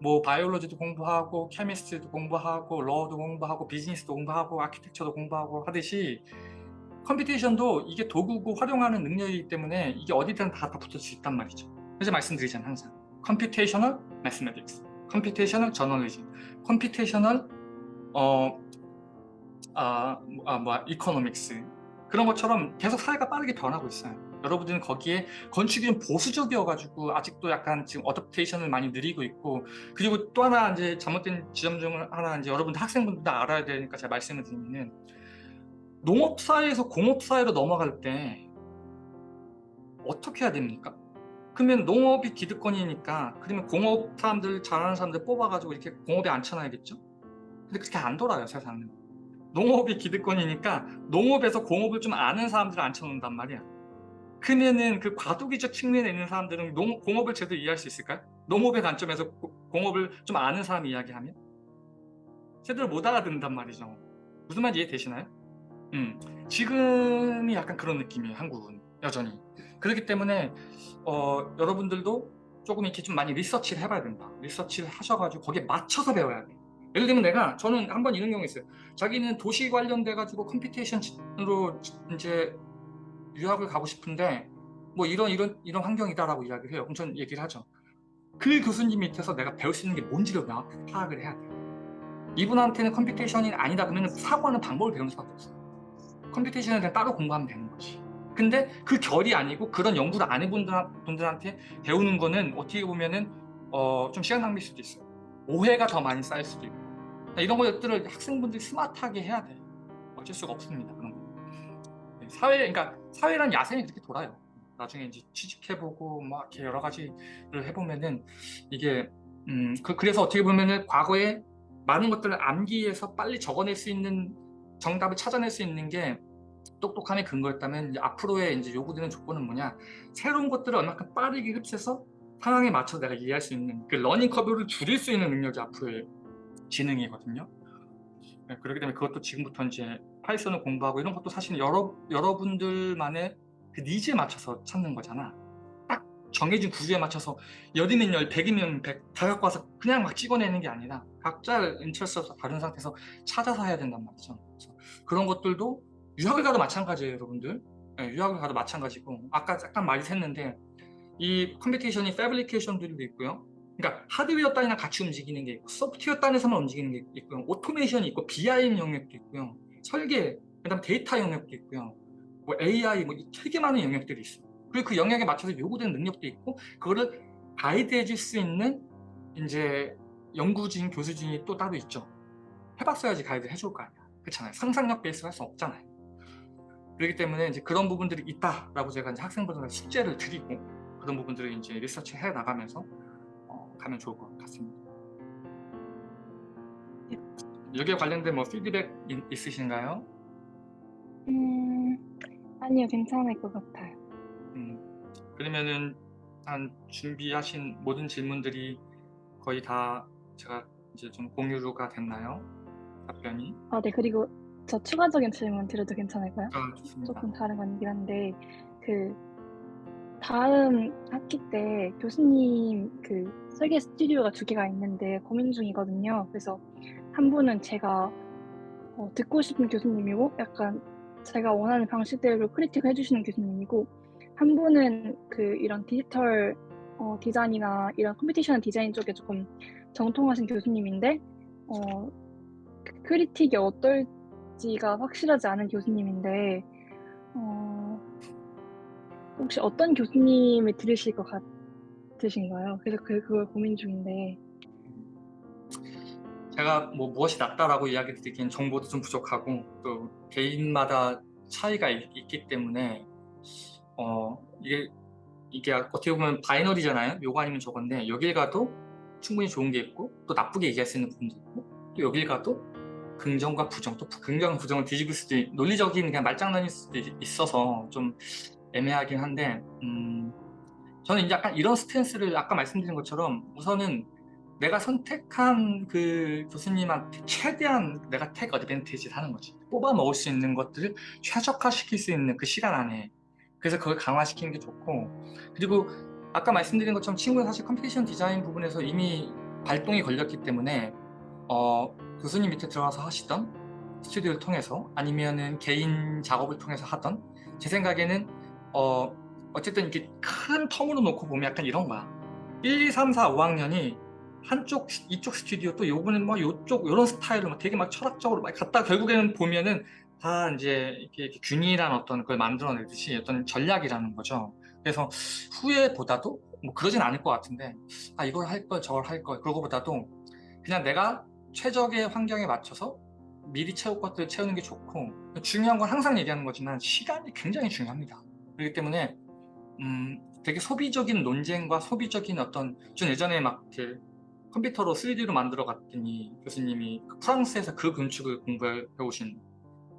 뭐 biology도 공부하고 chemistry도 공부하고 law도 공부하고 비즈니스도 공부하고 아키텍처도 공부하고 하듯이 computation도 이게 도구고 활용하는 능력이기 때문에 이게 어디든 다, 다 붙을 수 있단 말이죠. 그래서 말씀드리잖아요 항상. computational mathematics computational journalism computational 어, 아, 뭐, 아, 뭐야, economics 그런 것처럼 계속 사회가 빠르게 변하고 있어요. 여러분들은 거기에 건축이 좀 보수적이어가지고 아직도 약간 지금 adaptation을 많이 느리고 있고 그리고 또 하나 이제 잘못된 지점 중 하나 이제 여러분들 학생분들 다 알아야 되니까 제가 말씀을 드리면은 농업 사회에서 공업 사회로 넘어갈 때 어떻게 해야 됩니까? 그러면 농업이 기득권이니까 그러면 공업 사람들 잘하는 사람들 뽑아가지고 이렇게 공업에 앉혀놔야겠죠? 근데 그렇게 안 돌아요 세상은 농업이 기득권이니까 농업에서 공업을 좀 아는 사람들을 앉혀놓는단 말이야 그러면은 그 과도기적 측면에 있는 사람들은 농, 공업을 제대로 이해할 수 있을까요? 농업의 관점에서 고- 공업을 좀 아는 사람이 이야기하면 제대로 못 알아듣는단 말이죠 무슨 말 이해되시나요? 음, 지금이 약간 그런 느낌이에요 한국은 여전히 그렇기 때문에 어, 여러분들도 조금 이렇게 좀 많이 research를 해봐야 된다. research를 하셔가지고 거기에 맞춰서 배워야 돼. 예를 들면 내가 저는 한 번 이런 경우 있어요. 자기는 도시 관련돼 가지고 computation으로 이제 유학을 가고 싶은데 뭐 이런 이런 이런 환경이다라고 이야기를 해요. 그럼 저는 얘기를 하죠. 그 교수님 밑에서 내가 배울 수 있는 게 뭔지를 명확하게 파악을 해야 돼 이분한테는 computation이 아니다 그러면 사고하는 방법을 배우는 수밖에 없어요. computation에 대해 따로 공부하면 되는 거지 근데 그 결이 아니고 그런 연구를 안 해본 분들한테 배우는 거는 어떻게 보면은 어, 좀 시간 낭비일 수도 있어요. 오해가 더 많이 쌓일 수도 있고. 이런 것들을 학생분들이 스마트하게 해야 돼. 어쩔 수가 없습니다 그런 거. 네, 사회 그러니까 사회란 야생이 그렇게 돌아요. 나중에 이제 취직해보고 막 이렇게 여러 가지를 해보면은 이게 음, 그, 그래서 어떻게 보면은 과거에 많은 것들을 암기해서 빨리 적어낼 수 있는 정답을 찾아낼 수 있는 게 똑똑함의 근거였다면 이제 앞으로의 이제 요구되는 조건은 뭐냐? 새로운 것들을 얼마큼 빠르게 흡수해서 상황에 맞춰서 내가 이해할 수 있는 그 learning curve를 줄일 수 있는 능력이 앞으로의 지능이거든요. 네, 그렇기 때문에 그것도 지금부터 이제 파이썬을 공부하고 이런 것도 사실 여러, 여러분들만의 그 needs에 맞춰서 찾는 거잖아. 딱 정해진 구조에 맞춰서 열이면 열, 백이면 백 다 갖고 와서 그냥 막 찍어내는 게 아니라 각자 interest가 다른 상태에서 찾아서 해야 된단 말이죠. 그런 것들도 유학을 가도 마찬가지예요 여러분들. 네, 유학을 가도 마찬가지고. 아까 약간 말이 샜는데 이 computation이 fabrication들도 있고요. 그러니까 하드웨어 단이랑 같이 움직이는 게 있고 소프트웨어 단에서만 움직이는 게 있고요. automation이 있고 BIM 영역도 있고요. 설계 그 다음 데이터 영역도 있고요. 뭐 AI 뭐 되게 많은 영역들이 있어요. 그리고 그 영역에 맞춰서 요구되는 능력도 있고 그거를 가이드해 줄 수 있는 이제 연구진 교수진이 또 따로 있죠. 해봤어야지 가이드 해줄 거 아니야. 그렇잖아요. 상상력 베이스로 할 수 없잖아요 그렇기 때문에 이제 그런 부분들이 있다라고 제가 이제 학생분들한테 숙제를 드리고 그런 부분들을 이제 리서치 해 나가면서 어, 가면 좋을 것 같습니다. 여기에 관련된 뭐 피드백 있, 있으신가요? 음, 아니요, 괜찮을 것 같아요. 음, 그러면은 한 준비하신 모든 질문들이 거의 다 제가 이제 좀 공유가 됐나요? 답변이? 아, 네, 그리고 저 추가적인 질문 드려도 괜찮을까요? 아, 좋습니다. 조금 다른 건긴 한데, 그, 다음 학기 때 교수님 그 설계 스튜디오가 두 개가 있는데 고민 중이거든요. 그래서 한 분은 제가 어, 듣고 싶은 교수님이고 약간 제가 원하는 방식대로 critic을 해주시는 교수님이고 한 분은 그 이런 디지털 어, 디자인이나 이런 computation design 쪽에 조금 정통하신 교수님인데 어 그 critic이 어떨 지가 확실하지 않은 교수님인데 어 혹시 어떤 교수님을 들으실 것 같으신가요? 그래서 그 그걸 고민 중인데. 제가 뭐 무엇이 낫다라고 이야기 드리기엔 정보도 좀 부족하고 또 개인마다 차이가 있, 있기 때문에 어 이게 이게 어떻게 보면 바이너리잖아요. 요거 아니면 저건데 여길 가도 충분히 좋은 게 있고 또 나쁘게 얘기할 수 있는 부분도 있고 또 여길 가도 긍정과 부정 또 긍정과 부정을 뒤집을 수도 있, 논리적인 그냥 말장난일 수도 있- 있어서 좀 애매하긴 한데 음, 저는 이제 약간 이런 stance를 아까 말씀드린 것처럼 우선은 내가 선택한 그 교수님한테 최대한 내가 take advantage를 하는 거지. 뽑아 먹을 수 있는 것들을 최적화시킬 수 있는 그 시간 안에. 그래서 그걸 강화시키는 게 좋고 그리고 아까 말씀드린 것처럼 친구는 사실 computation design 부분에서 이미 발동이 걸렸기 때문에 어, 교수님 밑에 들어가서 하시던 스튜디오를 통해서 아니면은 개인 작업을 통해서 하던 제 생각에는 어, 어쨌든 이렇게 큰 텀으로 놓고 보면 약간 이런 거야 1, 2, 3, 4, 5학년이 한쪽 이쪽 스튜디오 또 요거는 뭐 요쪽 요런 스타일로 막 되게 막 철학적으로 막 갔다 결국에는 보면은 다 이제 이렇게 균일한 어떤 걸 만들어내듯이 어떤 전략이라는 거죠. 그래서 후회보다도 뭐 그러진 않을 것 같은데 아 이걸 할 걸 저걸 할 걸 그러고보다도 그냥 내가 최적의 환경에 맞춰서 미리 채울 것들을 채우는 게 좋고 중요한 건 항상 얘기하는 거지만 시간이 굉장히 중요합니다. 그렇기 때문에 음 되게 소비적인 논쟁과 소비적인 어떤 전 예전에 막 이렇게 컴퓨터로 3D로 만들어 갔더니 교수님이 그 프랑스에서 그 건축을 공부해 오신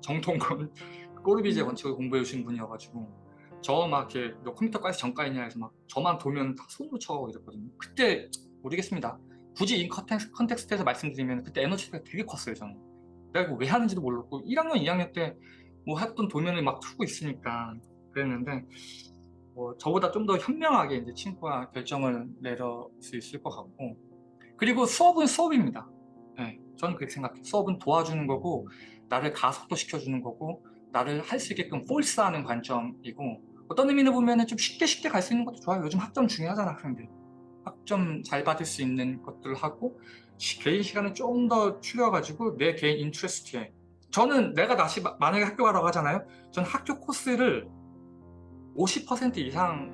정통 건 꼬르비제 건축을 공부해 오신 분이어가지고 저 막 이렇게 너 컴퓨터 과에서 전과했냐 해서 막 저만 보면 다 손으로 쳐가고 이랬거든요. 그때 모르겠습니다 굳이 이 contex, context에서 말씀드리면 그때 에너지 차이가 되게 컸어요 저는 내가 왜 하는지도 몰랐고 1학년 2학년 때 뭐 했던 도면을 막 틀고 있으니까 그랬는데 뭐 저보다 좀 더 현명하게 이제 친구가 결정을 내릴 수 있을 것 같고 그리고 수업은 수업입니다. 네, 저는 그렇게 생각해요. 수업은 도와주는 거고 나를 가속도 시켜주는 거고 나를 할 수 있게끔 force하는 관점이고 어떤 의미로 보면 좀 쉽게 쉽게 갈 수 있는 것도 좋아요. 요즘 학점 중요하잖아 학생들. 학점 잘 받을 수 있는 것들을 하고 시- 개인 시간을 좀더 추려가지고 내 개인 interest에 저는 내가 다시 마- 만약에 학교 가라고 하잖아요. 저는 학교 코스를 50% 이상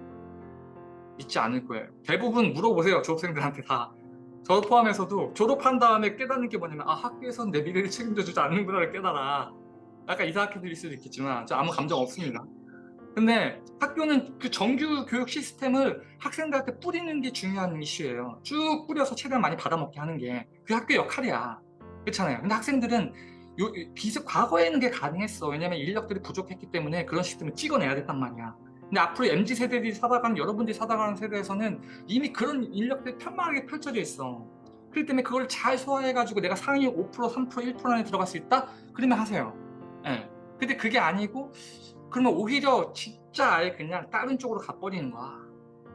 듣지 않을 거예요. 대부분 물어보세요. 졸업생들한테 다. 저 포함해서도 졸업한 다음에 깨닫는 게 뭐냐면 아 학교에서는 내 미래를 책임져 주지 않는구나를 깨달아 약간 이상하게 들릴 수도 있겠지만 저 아무 감정 없습니다 근데 학교는 그 정규 교육 시스템을 학생들한테 뿌리는 게 중요한 이슈예요 쭉 뿌려서 최대한 많이 받아먹게 하는 게 그 학교 역할이야 그렇잖아요 근데 학생들은 요, 비슷 과거에는 게 가능했어 왜냐면 인력들이 부족했기 때문에 그런 시스템을 찍어내야 됐단 말이야 근데 앞으로 MZ 세대들이 살아가는 여러분들이 살아가는 세대에서는 이미 그런 인력들이 편만하게 펼쳐져 있어. 그렇기 때문에 그걸 잘 소화해가지고 내가 상위 5%, 3%, 1% 안에 들어갈 수 있다? 그러면 하세요. 예. 근데 그게 아니고 그러면 오히려 진짜 아예 그냥 다른 쪽으로 가버리는 거야.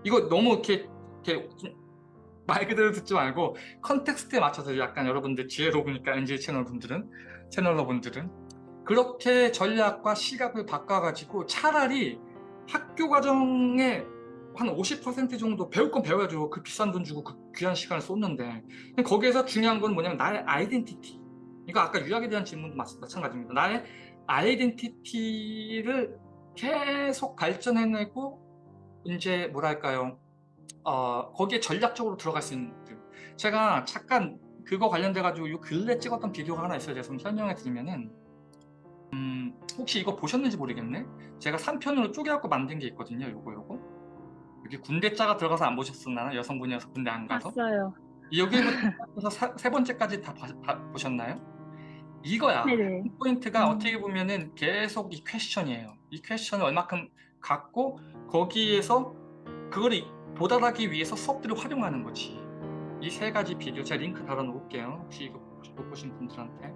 이거 너무 이렇게, 이렇게 말 그대로 듣지 말고 context에 맞춰서 약간 여러분들 지혜로우니까 NG 채널 분들은 채널러 분들은 그렇게 전략과 시각을 바꿔가지고 차라리 학교 과정에 한 50% 정도 배울 건 배워야죠. 그 비싼 돈 주고 그 귀한 시간을 쏟는데. 거기에서 중요한 건 뭐냐면 나의 아이덴티티. 이거 아까 유학에 대한 질문도 마, 마찬가지입니다. 나의 아이덴티티를 계속 발전해내고 이제 뭐랄까요. 어, 거기에 전략적으로 들어갈 수 있는 것들. 제가 잠깐 그거 관련돼 가지고 요 근래 찍었던 비디오가 하나 있어요. 제가 좀 설명해 드리면은 음, 혹시 이거 보셨는지 모르겠네. 제가 3편으로 쪼개갖고 만든 게 있거든요. 요거 요거. 여기 군대자가 들어가서 안 보셨었나요? 여성분이어서 군대 안 가서? 봤어요. 여기부터 사- 세 번째까지 다 봐- 봐- 보셨나요? 이거야. 네네. 이 포인트가 음. 어떻게 보면은 계속 이 question이에요. 이 question을 얼마큼 갖고 거기에서 그걸 이- 도달하기 위해서 수업들을 활용하는 거지. 이 세 가지 비디오 제가 링크 달아놓을게요. 혹시 이거 못 보신 분들한테.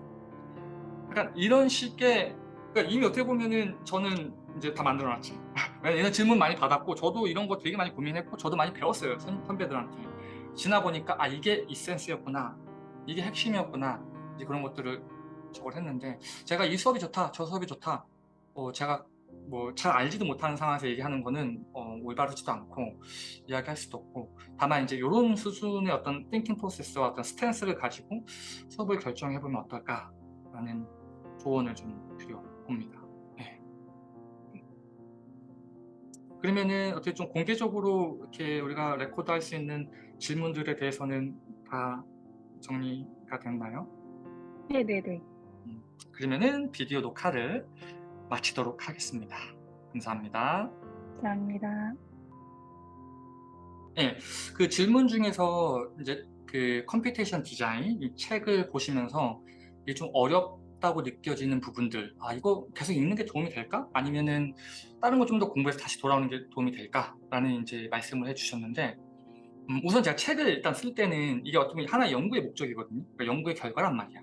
약간 이런 식의 그러니까 이미 어떻게 보면은 저는 이제 다 만들어놨지. 왜냐면 이런 질문 많이 받았고 저도 이런 거 되게 많이 고민했고 저도 많이 배웠어요 선, 선배들한테. 지나 보니까 아 이게 이센스였구나, 이게 핵심이었구나 이제 그런 것들을 저걸 했는데 제가 이 수업이 좋다, 저 수업이 좋다. 어, 제가 뭐 잘 알지도 못하는 상황에서 얘기하는 거는 어, 올바르지도 않고 이야기할 수도 없고 다만 이제 이런 수준의 어떤 띵킹 프로세스와 어떤 스탠스를 가지고 수업을 결정해 보면 어떨까 라는 조언을 좀 드려봅니다. 네. 그러면은 어떻게 좀 공개적으로 이렇게 우리가 레코드 할 수 있는 질문들에 대해서는 다 정리가 됐나요? 네네네. 그러면은 비디오 녹화를 마치도록 하겠습니다. 감사합니다. 감사합니다. 예, 그 질문 중에서 이제 그 computation design 이 책을 보시면서 이게 좀 어렵다고 느껴지는 부분들, 아 이거 계속 읽는 게 도움이 될까? 아니면은 다른 거 좀 더 공부해서 다시 돌아오는 게 도움이 될까?라는 이제 말씀을 해주셨는데, 음, 우선 제가 책을 일단 쓸 때는 이게 어떻게 보면 하나의 연구의 목적이거든요. 그러니까 연구의 결과란 말이야.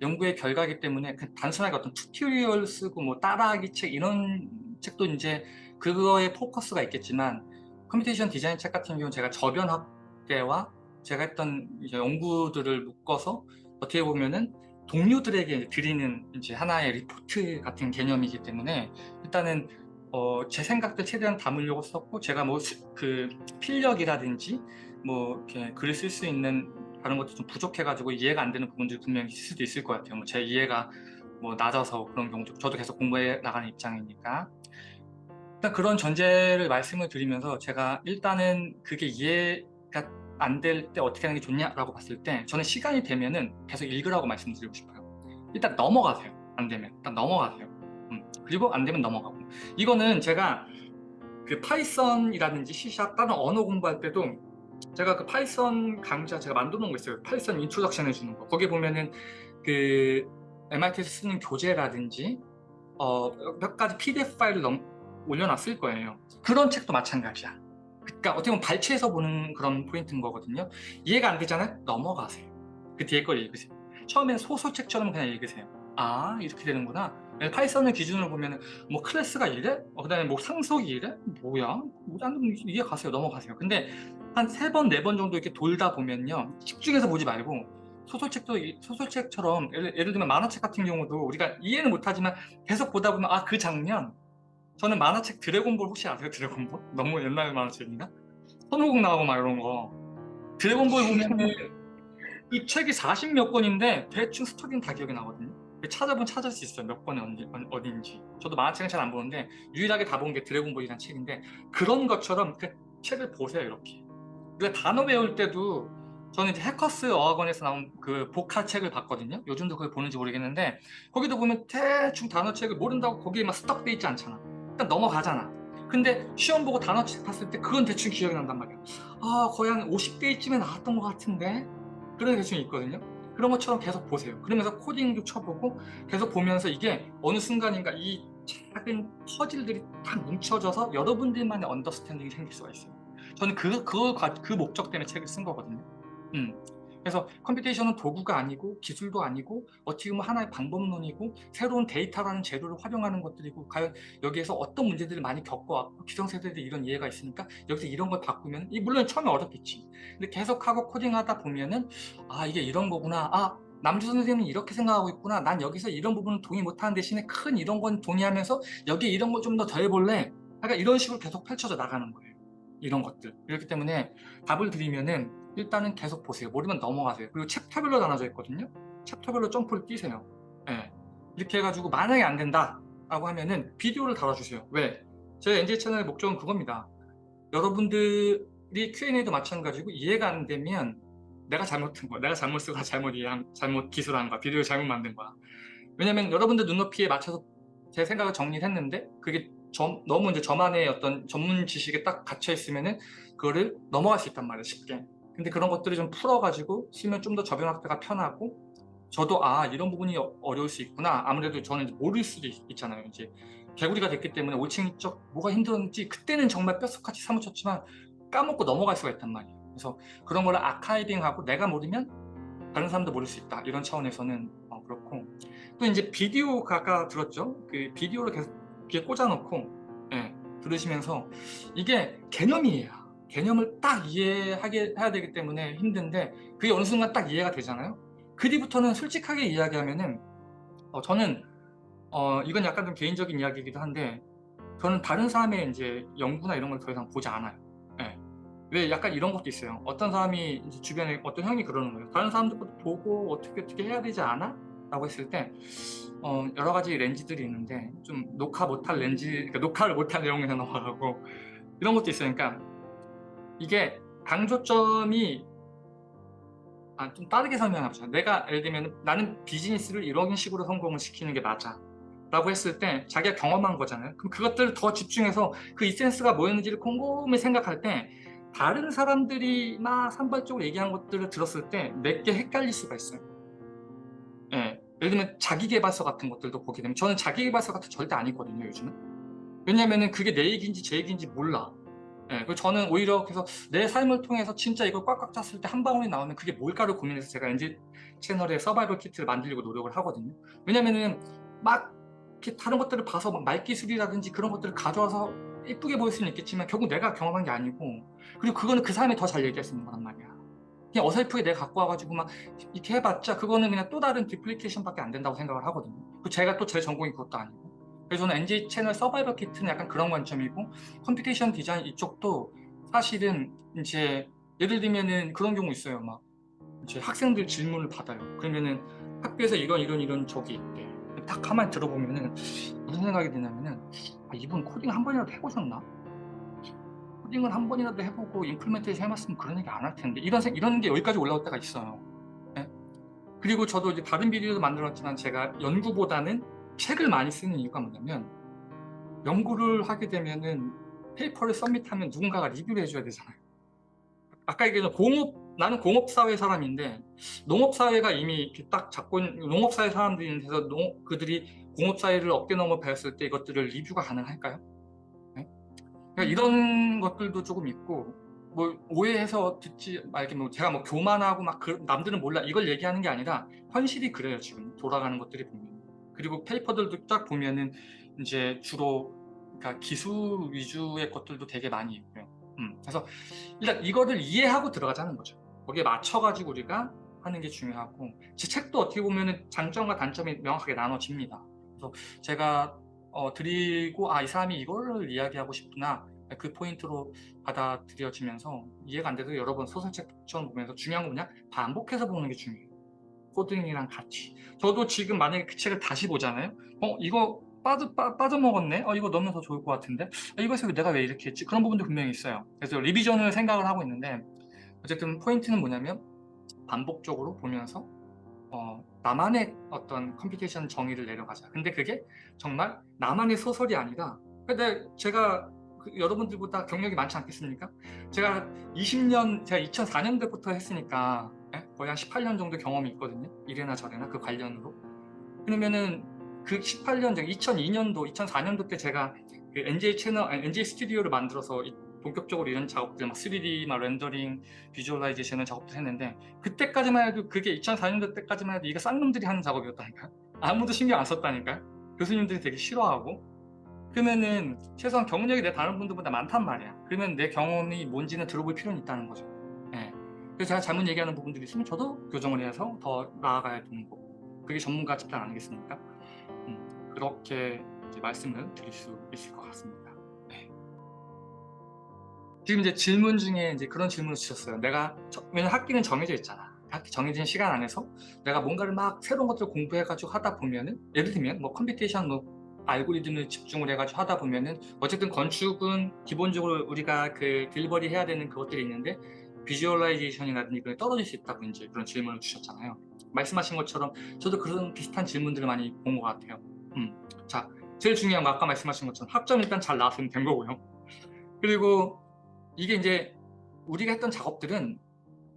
연구의 결과이기 때문에 그 단순하게 어떤 튜토리얼 쓰고 뭐 따라하기 책 이런 책도 이제 그거에 포커스가 있겠지만 computation design 책 같은 경우는 제가 저변 학계와 제가 했던 연구들을 묶어서 어떻게 보면은 동료들에게 드리는 이제 하나의 리포트 같은 개념이기 때문에 일단은 어, 제 생각들 최대한 담으려고 썼고 제가 뭐 그 필력이라든지 뭐 이렇게 글을 쓸 수 있는 다른 것도 좀 부족해가지고 이해가 안 되는 부분들이 분명히 있을 수도 있을 것 같아요. 뭐 제 이해가 뭐 낮아서 그런 경우도 저도 계속 공부해 나가는 입장이니까 일단 그런 전제를 말씀을 드리면서 제가 일단은 그게 이해가 안 될 때 어떻게 하는 게 좋냐라고 봤을 때 저는 시간이 되면은 계속 읽으라고 말씀드리고 싶어요. 일단 넘어가세요. 안 되면 일단 넘어가세요. 음, 그리고 안 되면 넘어가고 이거는 제가 그 파이썬이라든지 C샵 다른 언어 공부할 때도 제가 그 Python 강좌 제가 만들어 놓은 거 있어요. Python introduction 해주는 거. 거기 보면은 그 MIT에서 쓰는 교재라든지 어, 몇 가지 PDF 파일을 넘, 올려놨을 거예요. 그런 책도 마찬가지야. 그러니까 어떻게 보면 발췌해서 보는 그런 포인트인 거거든요. 이해가 안 되잖아요? 넘어가세요. 그 뒤에 걸 읽으세요. 처음엔 소설책처럼 그냥 읽으세요. 아 이렇게 되는구나. Python을 기준으로 보면 뭐 클래스가 이래? 어, 그 다음에 뭐 상속이 이래? 뭐야? 뭐 안 이해 가세요. 넘어가세요. 근데 한 세 번, 네 번 정도 이렇게 돌다 보면요. 집중해서 보지 말고 소설책도 이- 소설책처럼 예를, 예를 들면 만화책 같은 경우도 우리가 이해는 못하지만 계속 보다 보면 아 그 장면 저는 만화책 드래곤볼 혹시 아세요? 드래곤볼? 너무 옛날 만화책인가? 손오공 나오고 막 이런 거 드래곤볼 보면은 그 책이 40 몇 권인데 대충 스토리는 다 기억이 나거든요 찾아보면 찾을 수 있어요. 몇 권이 어디, 어딘지. 저도 만화책은 잘 안 보는데 유일하게 다 본 게 드래곤볼이라는 책인데 그런 것처럼 그 책을 보세요 이렇게. 우리가 단어 배울 때도 저는 이제 해커스 어학원에서 나온 그 보카 책을 봤거든요. 요즘도 그걸 보는지 모르겠는데 거기도 보면 대충 단어책을 모른다고 거기에 막 stuck돼 있지 않잖아. 일단 넘어가잖아. 근데 시험 보고 단어책 봤을 때 그건 대충 기억이 난단 말이야. 아 거의 한 50페이지쯤에 나왔던 것 같은데? 그런 게 대충 있거든요 그런 것처럼 계속 보세요. 그러면서 코딩도 쳐보고 계속 보면서 이게 어느 순간인가 이 작은 퍼즐들이 딱 뭉쳐져서 여러분들만의 understanding이 생길 수가 있어요. 저는 그, 그, 그 목적 때문에 책을 쓴 거거든요. 음. 그래서 computation은 도구가 아니고 기술도 아니고 어떻게 보면 하나의 방법론이고 새로운 데이터라는 재료를 활용하는 것들이고 과연 여기에서 어떤 문제들을 많이 겪어왔고 기성세대들이 이런 이해가 있으니까 여기서 이런 걸 바꾸면 이 물론 처음에 어렵겠지. 근데 계속하고 코딩하다 보면은 아 이게 이런 거구나. 아 남주 선생님은 이렇게 생각하고 있구나. 난 여기서 이런 부분은 동의 못하는 대신에 큰 이런 건 동의하면서 여기 이런 거좀더 더 해볼래? 약간 이런 식으로 계속 펼쳐져 나가는 거예요. 이런 것들. 그렇기 때문에 답을 드리면은 일단은 계속 보세요. 모르면 넘어가세요. 그리고 챕터별로 나눠져 있거든요. 챕터별로 점프를 뛰세요. 네. 이렇게 해가지고 만약에 안 된다 라고 하면은 비디오를 달아주세요. 왜? 제 NJ 채널의 목적은 그겁니다. 여러분들이 Q&A도 마찬가지고 이해가 안 되면 내가 잘못한 거야. 내가 잘못 쓰고 잘못 이해한 잘못 기술한 거야. 비디오 잘못 만든 거야. 왜냐면 여러분들 눈높이에 맞춰서 제 생각을 정리를 했는데 그게 저, 너무 이제 저만의 어떤 전문 지식에 딱 갇혀 있으면은 그거를 넘어갈 수 있단 말이에요 쉽게 근데 그런 것들을 좀 풀어가지고 쓰면 좀 더 저변 확대가 편하고 저도 아 이런 부분이 어- 어려울 수 있구나. 아무래도 저는 모를 수도 있, 잖아요. 이제 개구리가 됐기 때문에 5층적 뭐가 힘들었는지 그때는 정말 뼛속같이 사무쳤지만 까먹고 넘어갈 수가 있단 말이에요. 그래서 그런 거를 아카이빙하고 내가 모르면 다른 사람도 모를 수 있다. 이런 차원에서는 어, 그렇고. 또 이제 비디오가 아까 들었죠? 그 비디오를 계속 귀에 꽂아놓고 예, 들으시면서 이게 개념이에요 개념을 딱 이해하게 해야 되기 때문에 힘든데 그게 어느 순간 딱 이해가 되잖아요 그 뒤부터는 솔직하게 이야기하면은 어, 저는 어, 이건 약간 좀 개인적인 이야기이기도 한데 그거는 다른 사람의 이제 연구나 이런 걸 더 이상 보지 않아요. 예. 왜 약간 이런 것도 있어요. 어떤 사람이 주변에 어떤 형이 그러는 거예요. 다른 사람들 것도 보고 어떻게 어떻게 해야 되지 않아? 라고 했을 때 어, 여러 가지 렌즈들이 있는데 좀 녹화 못할 렌즈, 그러니까 녹화를 못할 내용에서 넘어가고 이런 것도 있어요. 그러니까 이게 강조점이 아, 좀 다르게 설명해보자. 내가 예를 들면 나는 비즈니스를 이런 식으로 성공을 시키는 게 맞아. 라고 했을 때 자기가 경험한 거잖아요. 그럼 그것들을 더 집중해서 그 이센스가 뭐였는지를 곰곰이 생각할 때 다른 사람들이 막 산발적으로 얘기한 것들을 들었을 때 내게 헷갈릴 수가 있어요. 예. 예를 들면 자기개발서 같은 것들도 보게 되면 저는 자기개발서 같은 절대 아니거든요 요즘은 왜냐면은 그게 내 얘기인지 제 얘기인지 몰라 예, 그리고 저는 오히려 그래서 내 삶을 통해서 진짜 이걸 꽉꽉 찼을 때 한 방울이 나오면 그게 뭘까를 고민해서 제가 NG 채널에 서바이벌 키트를 만들려고 노력을 하거든요 왜냐면은 막 이렇게 다른 것들을 봐서 막 말기술이라든지 그런 것들을 가져와서 예쁘게 보일 수는 있겠지만 결국 내가 경험한 게 아니고 그리고 그거는 그 사람이 더 잘 얘기할 수 있는 거란 말이야 그냥 어설프게 내가 갖고 와가지고 막 이렇게 해봤자 그거는 그냥 또 다른 디플리케이션밖에 안 된다고 생각을 하거든요. 그 제가 또 제 전공이 그것도 아니고. 그래서 저는 NG 채널 survival kit는 약간 그런 관점이고 computation design 이쪽도 사실은 이제 예를 들면은 그런 경우 있어요. 막 이제 학생들 질문을 받아요. 그러면은 학교에서 이런 이런 이런 적이 있대. 딱 가만히 들어보면은 무슨 생각이 드냐면은 아, 이분 코딩 한 번이라도 해보셨나? 코딩을 한 번이라도 해보고 implementation 해봤으면 그런 얘기 안 할 텐데 이런 생- 이런 게 여기까지 올라올 때가 있어요. 예? 그리고 저도 이제 다른 비디오도 만들었지만 제가 연구보다는 책을 많이 쓰는 이유가 뭐냐면 연구를 하게 되면은 페이퍼를 서밋하면 누군가가 리뷰를 해줘야 되잖아요. 아까 얘기했던 공업 나는 공업사회 사람인데 농업사회가 이미 이렇게 딱 잡고 있는 농업사회 사람들이 있는 농 그들이 공업사회를 어깨 넘어 배웠을 때 이것들을 리뷰가 가능할까요? 그러니까 이런 것들도 조금 있고 뭐 오해해서 듣지 말게 뭐 제가 뭐 교만하고 막 그, 남들은 몰라. 이걸 얘기하는 게 아니라 현실이 그래요 지금. 돌아가는 것들이 보면 그리고 페이퍼들도 딱 보면은 이제 주로 그러니까 기술 위주의 것들도 되게 많이 있고요. 음, 그래서 일단 이거를 이해하고 들어가자는 거죠. 거기에 맞춰가지고 우리가 하는 게 중요하고 제 책도 어떻게 보면은 장점과 단점이 명확하게 나눠집니다. 그래서 제가 어, 드리고 아 이 사람이 이거를 이야기하고 싶구나 그 포인트로 받아들여지면서 이해가 안 돼도 여러 번 소설책처럼 보면서 중요한 건 뭐냐 반복해서 보는 게 중요해요 코딩이랑 같이 저도 지금 만약에 그 책을 다시 보잖아요 어 이거 빠져, 빠, 빠져먹었네 어 이거 넣으면 더 좋을 것 같은데 어, 이거에서 내가 왜 이렇게 했지 그런 부분도 분명히 있어요 그래서 revision을 생각을 하고 있는데 어쨌든 포인트는 뭐냐면 반복적으로 보면서 어, 나만의 어떤 computation 정의를 내려가자. 근데 그게 정말 나만의 소설이 아니라 근데 제가 그 여러분들보다 경력이 많지 않겠습니까? 제가 20년, 제가 2004년도부터 했으니까 예? 거의 한 18년 정도 경험이 있거든요. 이래나 저래나 그 관련으로. 그러면은 그 18년 전, 2002년도, 2004년도 때 제가 그 NJ 채널, 아니, NJ 스튜디오를 만들어서 이- 본격적으로 이런 작업들, 막 3D, 막 렌더링, visualization 작업도 했는데 그때까지만 해도 그게 2004년도 때까지만 해도 이거 쌍놈들이 하는 작업이었다니까 아무도 신경 안 썼다니까 교수님들이 되게 싫어하고 그러면은 최소한 경력이 내 다른 분들보다 많단 말이야 그러면 내 경험이 뭔지는 들어볼 필요는 있다는 거죠 예. 그래서 제가 잘못 얘기하는 부분들이 있으면 저도 교정을 해서 더 나아가야 되는 거고 그게 전문가 집단 아니겠습니까 음, 그렇게 말씀을 드릴 수 있을 것 같습니다 네. 지금 이제 질문 중에 이제 그런 질문을 주셨어요. 내가 저- 왜냐면 학기는 정해져 있잖아. 학기 정해진 시간 안에서 내가 뭔가를 막 새로운 것들을 공부해가지고 하다 보면은 예를 들면 뭐 computation 뭐 알고리즘을 집중을 해가지고 하다 보면은 어쨌든 건축은 기본적으로 우리가 그 delivery 해야 되는 그것들이 있는데 visualization이라든지 그게 떨어질 수 있다고 이제 그런 질문을 주셨잖아요. 말씀하신 것처럼 저도 그런 비슷한 질문들을 많이 본 것 같아요. 음. 자, 제일 중요한 거 아까 말씀하신 것처럼 학점 일단 잘 나왔으면 된 거고요. 그리고 이게 이제 우리가 했던 작업들은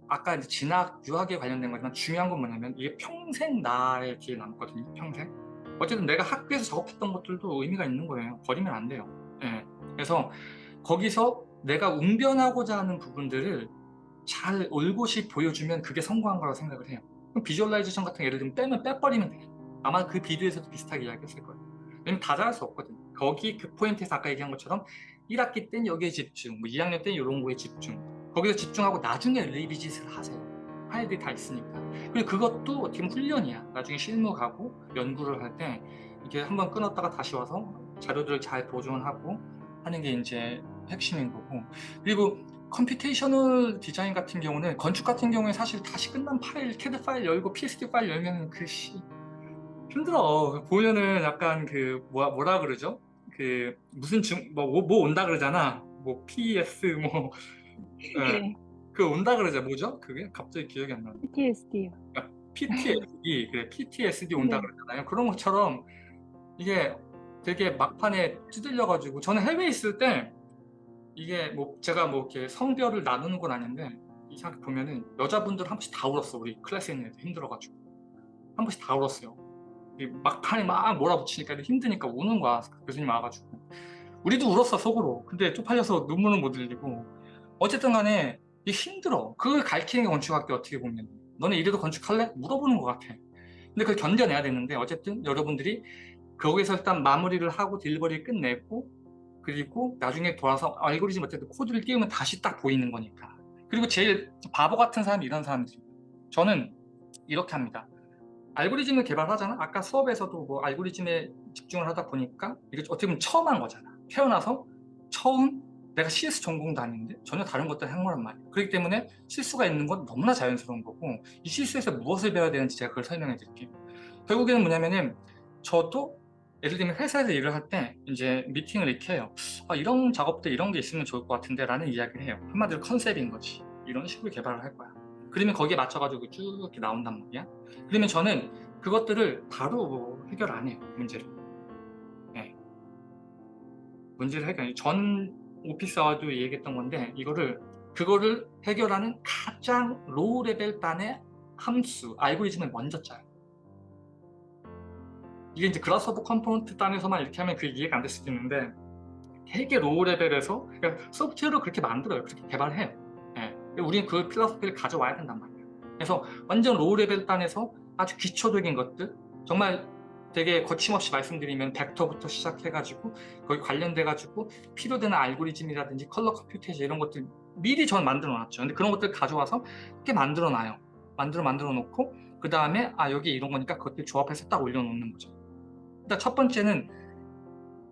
아까 이제 진학, 유학에 관련된 거지만 중요한 건 뭐냐면 이게 평생 나의 뒤에 남거든요. 평생. 어쨌든 내가 학교에서 작업했던 것들도 의미가 있는 거예요. 버리면 안 돼요. 예. 그래서 거기서 내가 웅변하고자 하는 부분들을 잘 올곧이 보여주면 그게 성공한 거라고 생각을 해요. 그럼 visualization 같은 거 예를 들면 빼면 빼버리면 돼. 아마 그 비디오에서도 비슷하게 이야기했을 거예요. 왜냐면 다 잘할 수 없거든. 거기 그 포인트에서 아까 얘기한 것처럼 1학기 땐 여기에 집중, 뭐 2학년 땐 이런 거에 집중. 거기서 집중하고 나중에 revisit을 하세요. 파일들이 다 있으니까. 그리고 그것도 어떻게 보면 훈련이야. 나중에 실무 가고 연구를 할 때 이게 한번 끊었다가 다시 와서 자료들을 잘 보존하고 하는 게 이제 핵심인 거고 그리고 computational 디자인 같은 경우는 건축 같은 경우에 사실 다시 끝난 파일, CAD 파일 열고 PSD 파일 열면 그씨 힘들어 보면은 약간 그 뭐야 뭐라 그러죠? 그 무슨 증뭐 뭐 온다 그러잖아 뭐 PS 뭐 네. 그 온다 그러죠 뭐죠? 그게 갑자기 기억이 안 나. PTSD요. PTSD 그래 PTSD 온다 네. 그러잖아요. 그런 것처럼 이게 되게 막판에 찌들려 가지고 저는 해외에 있을 때 이게 뭐 제가 뭐 이렇게 성별을 나누는 건 아닌데 이상하게 보면은 여자분들 한 번씩 다 울었어 우리 클래스에 있는 애들 힘들어 가지고. 한 번씩 다 울었어요. 이 막판에 막 몰아붙이니까 힘드니까 우는 거야 교수님 와가지고. 우리도 울었어 속으로. 근데 쪽팔려서 눈물은 못 흘리고. 어쨌든 간에 이게 힘들어. 그걸 가르치는 게 건축학교 어떻게 보면. 너네 이래도 건축할래? 물어보는 것 같아. 근데 그걸 견뎌내야 되는데 어쨌든 여러분들이 거기서 일단 마무리를 하고 딜리버리를 끝내고 그리고 나중에 돌아서 알고리즘 어쨌든 코드를 띄우면 다시 딱 보이는 거니까. 그리고 제일 바보 같은 사람이 이런 사람들이 저는 이렇게 합니다. 알고리즘을 개발하잖아? 아까 수업에서도 뭐 알고리즘에 집중을 하다 보니까 이게 어떻게 보면 처음 한 거잖아. 태어나서 처음 내가 CS 전공도 아닌데 전혀 다른 한 거란 말이에요 그렇기 때문에 실수가 있는 건 너무나 자연스러운 거고 이 실수에서 무엇을 배워야 되는지 제가 그걸 설명해 드릴게요. 결국에는 뭐냐면은 저도 예를 들면 회사에서 일을 할 때 이제 미팅을 이렇게 해요. 아, 이런 작업들 이런 게 있으면 좋을 것 같은데 라는 이야기를 해요. 한마디로 컨셉인 거지. 이런 식으로 개발을 할 거야. 그러면 거기에 맞춰가지고 쭉 이렇게 나온단 말이야. 그러면 저는 그것들을 바로 뭐 해결 안 해요 문제를. 네. 문제를 해결 전 office hour도 얘기했던 건데 이거를 그거를 해결하는 가장 low level 단의 함수 알고리즘을 먼저 짜요 이게 이제 Grasshopper component 단에서만 이렇게 하면 그게 이해가 안 될 수도 있는데 되게 low level에서 그러니까 소프트웨어로 그렇게 만들어요. 그렇게 개발해요. 예. 우리는 그 philosophy를 가져와야 된단 말이에요. 그래서 완전 low level 단에서 아주 기초적인 것들 정말 되게 거침없이 말씀드리면 벡터부터 시작해가지고 거기 관련돼가지고 필요되는 알고리즘이라든지 컬러 computation 이런 것들 미리 전 만들어 놨죠. 근데 그런 것들 가져와서 이렇게 만들어 놔요. 만들어 만들어 놓고 그 다음에 아 여기 이런 거니까 그것들 조합해서 딱 올려놓는 거죠 일단 첫 번째는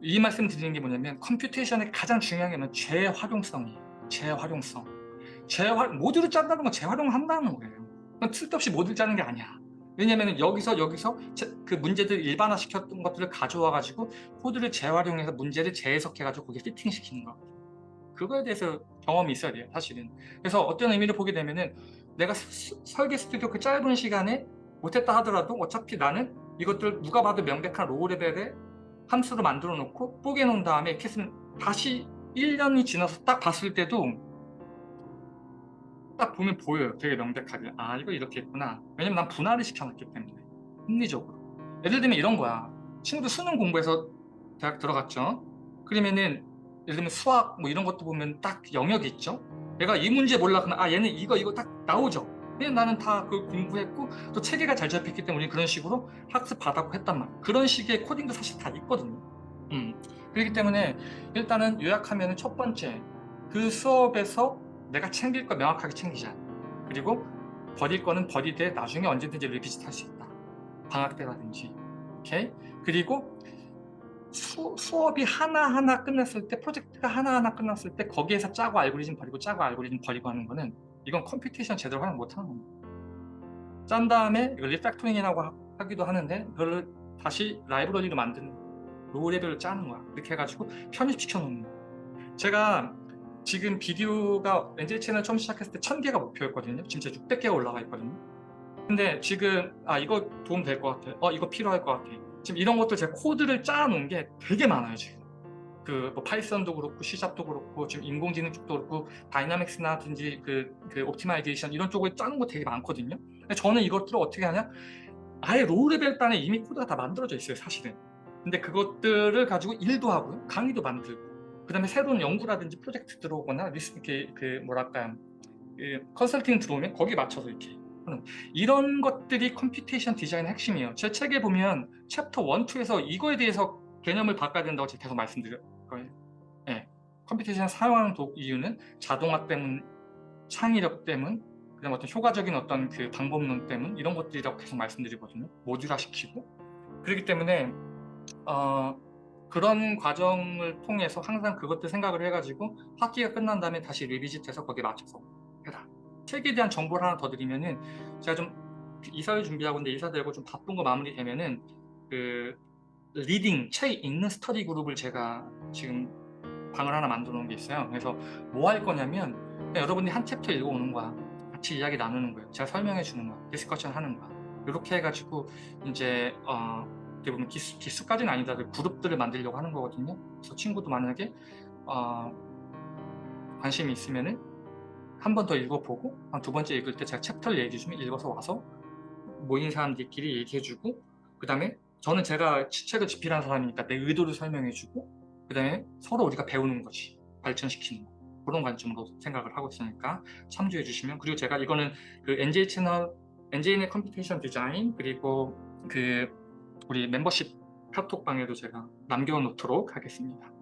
이 말씀 드리는 게 뭐냐면 computation의 가장 중요한 게 뭐냐면 재활용성이에요. 재활용성. 재활 모듈을 짠다는 건 재활용을 한다는 거예요. 쓸데없이 모듈 짜는 게 아니야. 왜냐면 여기서 여기서 그 문제들 일반화 시켰던 것들을 가져와 가지고 코드를 재활용해서 문제를 재해석해 가지고 거기에 피팅 시키는 거. 그거에 대해서 경험이 있어야 돼요 사실은. 그래서 어떤 의미를 보게 되면은 내가 스, 설계 스튜디오 그 짧은 시간에 못했다 하더라도 어차피 나는 이것들 누가 봐도 명백한 low level의 함수로 만들어 놓고 뽀개 놓은 다음에 쓰면 다시 1년이 지나서 딱 봤을 때도 딱 보면 보여요. 되게 명백하게. 아 이거 이렇게 했구나. 왜냐면 난 분할을 시켜놨기 때문에 합리적으로. 예를 들면 이런 거야. 친구들 수능 공부해서 대학 들어갔죠? 그러면은 예를 들면 수학 뭐 이런 것도 보면 딱 영역이 있죠? 내가 이 문제 몰라 그러면 아 얘는 이거 이거 딱 나오죠 왜냐면 나는 다 그 공부했고 또 체계가 잘 잡혔기 때문에 그런 식으로 학습 받았고 했단 말이야 그런 식의 코딩도 사실 다 있거든요. 음. 그렇기 때문에 일단은 요약하면 첫 번째 그 수업에서 내가 챙길 거 명확하게 챙기자. 그리고 버릴 거는 버리되 나중에 언제든지 리비짓 할 수 있다. 방학 때라든지. 오케이? 그리고 수, 수업이 하나하나 끝났을 때 프로젝트가 하나하나 끝났을 때 거기에서 짜고 알고리즘 버리고 짜고 알고리즘 버리고 하는 거는 이건 computation 제대로 활용 못하는 겁니다. 짠 다음에 이걸 refactoring이라고 하기도 하는데 그걸 다시 라이브러리로 만드는 low level로 짜는 거야. 이렇게 해가지고 편입시켜 놓는 거야. 제가 지금 비디오가 NJ 채널 처음 시작했을 때 1000개가 목표였거든요. 진짜 600개가 올라가 있거든요. 근데 지금 아 이거 도움 될 것 같아. 어 이거 필요할 것 같아. 지금 이런 것들 제가 코드를 짜 놓은 게 되게 많아요 지금 그 뭐 Python도 그렇고 C샵도 그렇고 지금 인공지능 쪽도 그렇고 dynamics라든지 그, 그 optimization 이런 쪽을 짜는 거 되게 많거든요. 근데 저는 이것들을 어떻게 하냐? 아예 low level 단에 이미 코드가 다 만들어져 있어요 사실은. 근데 그것들을 가지고 일도 하고요 강의도 만들고 그 다음에 새로운 연구라든지 프로젝트 들어오거나 리서치 그 뭐랄까 그 컨설팅 들어오면 거기에 맞춰서 이렇게 이런 것들이 computation 디자인의 핵심이에요. 제 책에 보면 챕터 1, 2에서 이거에 대해서 개념을 바꿔야 된다고 제가 계속 말씀드릴 네. computation 사용하는 도, 이유는 자동화 때문 창의력 때문 그다음 어떤 효과적인 어떤 그 방법론 때문 이런 것들이라고 계속 말씀드리거든요 모듈화 시키고 그렇기 때문에 어, 그런 과정을 통해서 항상 그것들 생각을 해가지고 학기가 끝난 다음에 다시 revisit해서 거기에 맞춰서 해라. 책에 대한 정보를 하나 더 드리면은 제가 좀 이사를 준비하고 있는데 이사 되고 좀 바쁜 거 마무리되면은 그 reading 책 읽는 스터디 그룹을 제가 지금 방을 하나 만들어 놓은 게 있어요. 그래서 뭐 할 거냐면 여러분이 한 챕터 읽어오는 거야. 같이 이야기 나누는 거예요. 제가 설명해 주는 거야. discussion 하는 거야. 이렇게 해가지고 이제 어, 어떻게 보면 기수, 기수까지는 아니더라도 그룹들을 만들려고 하는 거거든요. 그래서 친구도 만약에 어, 관심이 있으면은 한 번 더 읽어보고 한 두 번째 읽을 때 제가 챕터를 얘기해 주면 읽어서 와서 모인 사람들끼리 얘기해주고 그 다음에 저는 제가 책을 집필한 사람이니까 내 의도를 설명해주고 그 다음에 서로 우리가 배우는 거지 발전시키는 거 그런 관점으로 생각을 하고 있으니까 참조해 주시면 그리고 제가 이거는 그 NJ 채널 NJ의 computation 디자인 그리고 그 우리 멤버십 카톡방에도 제가 남겨놓도록 하겠습니다.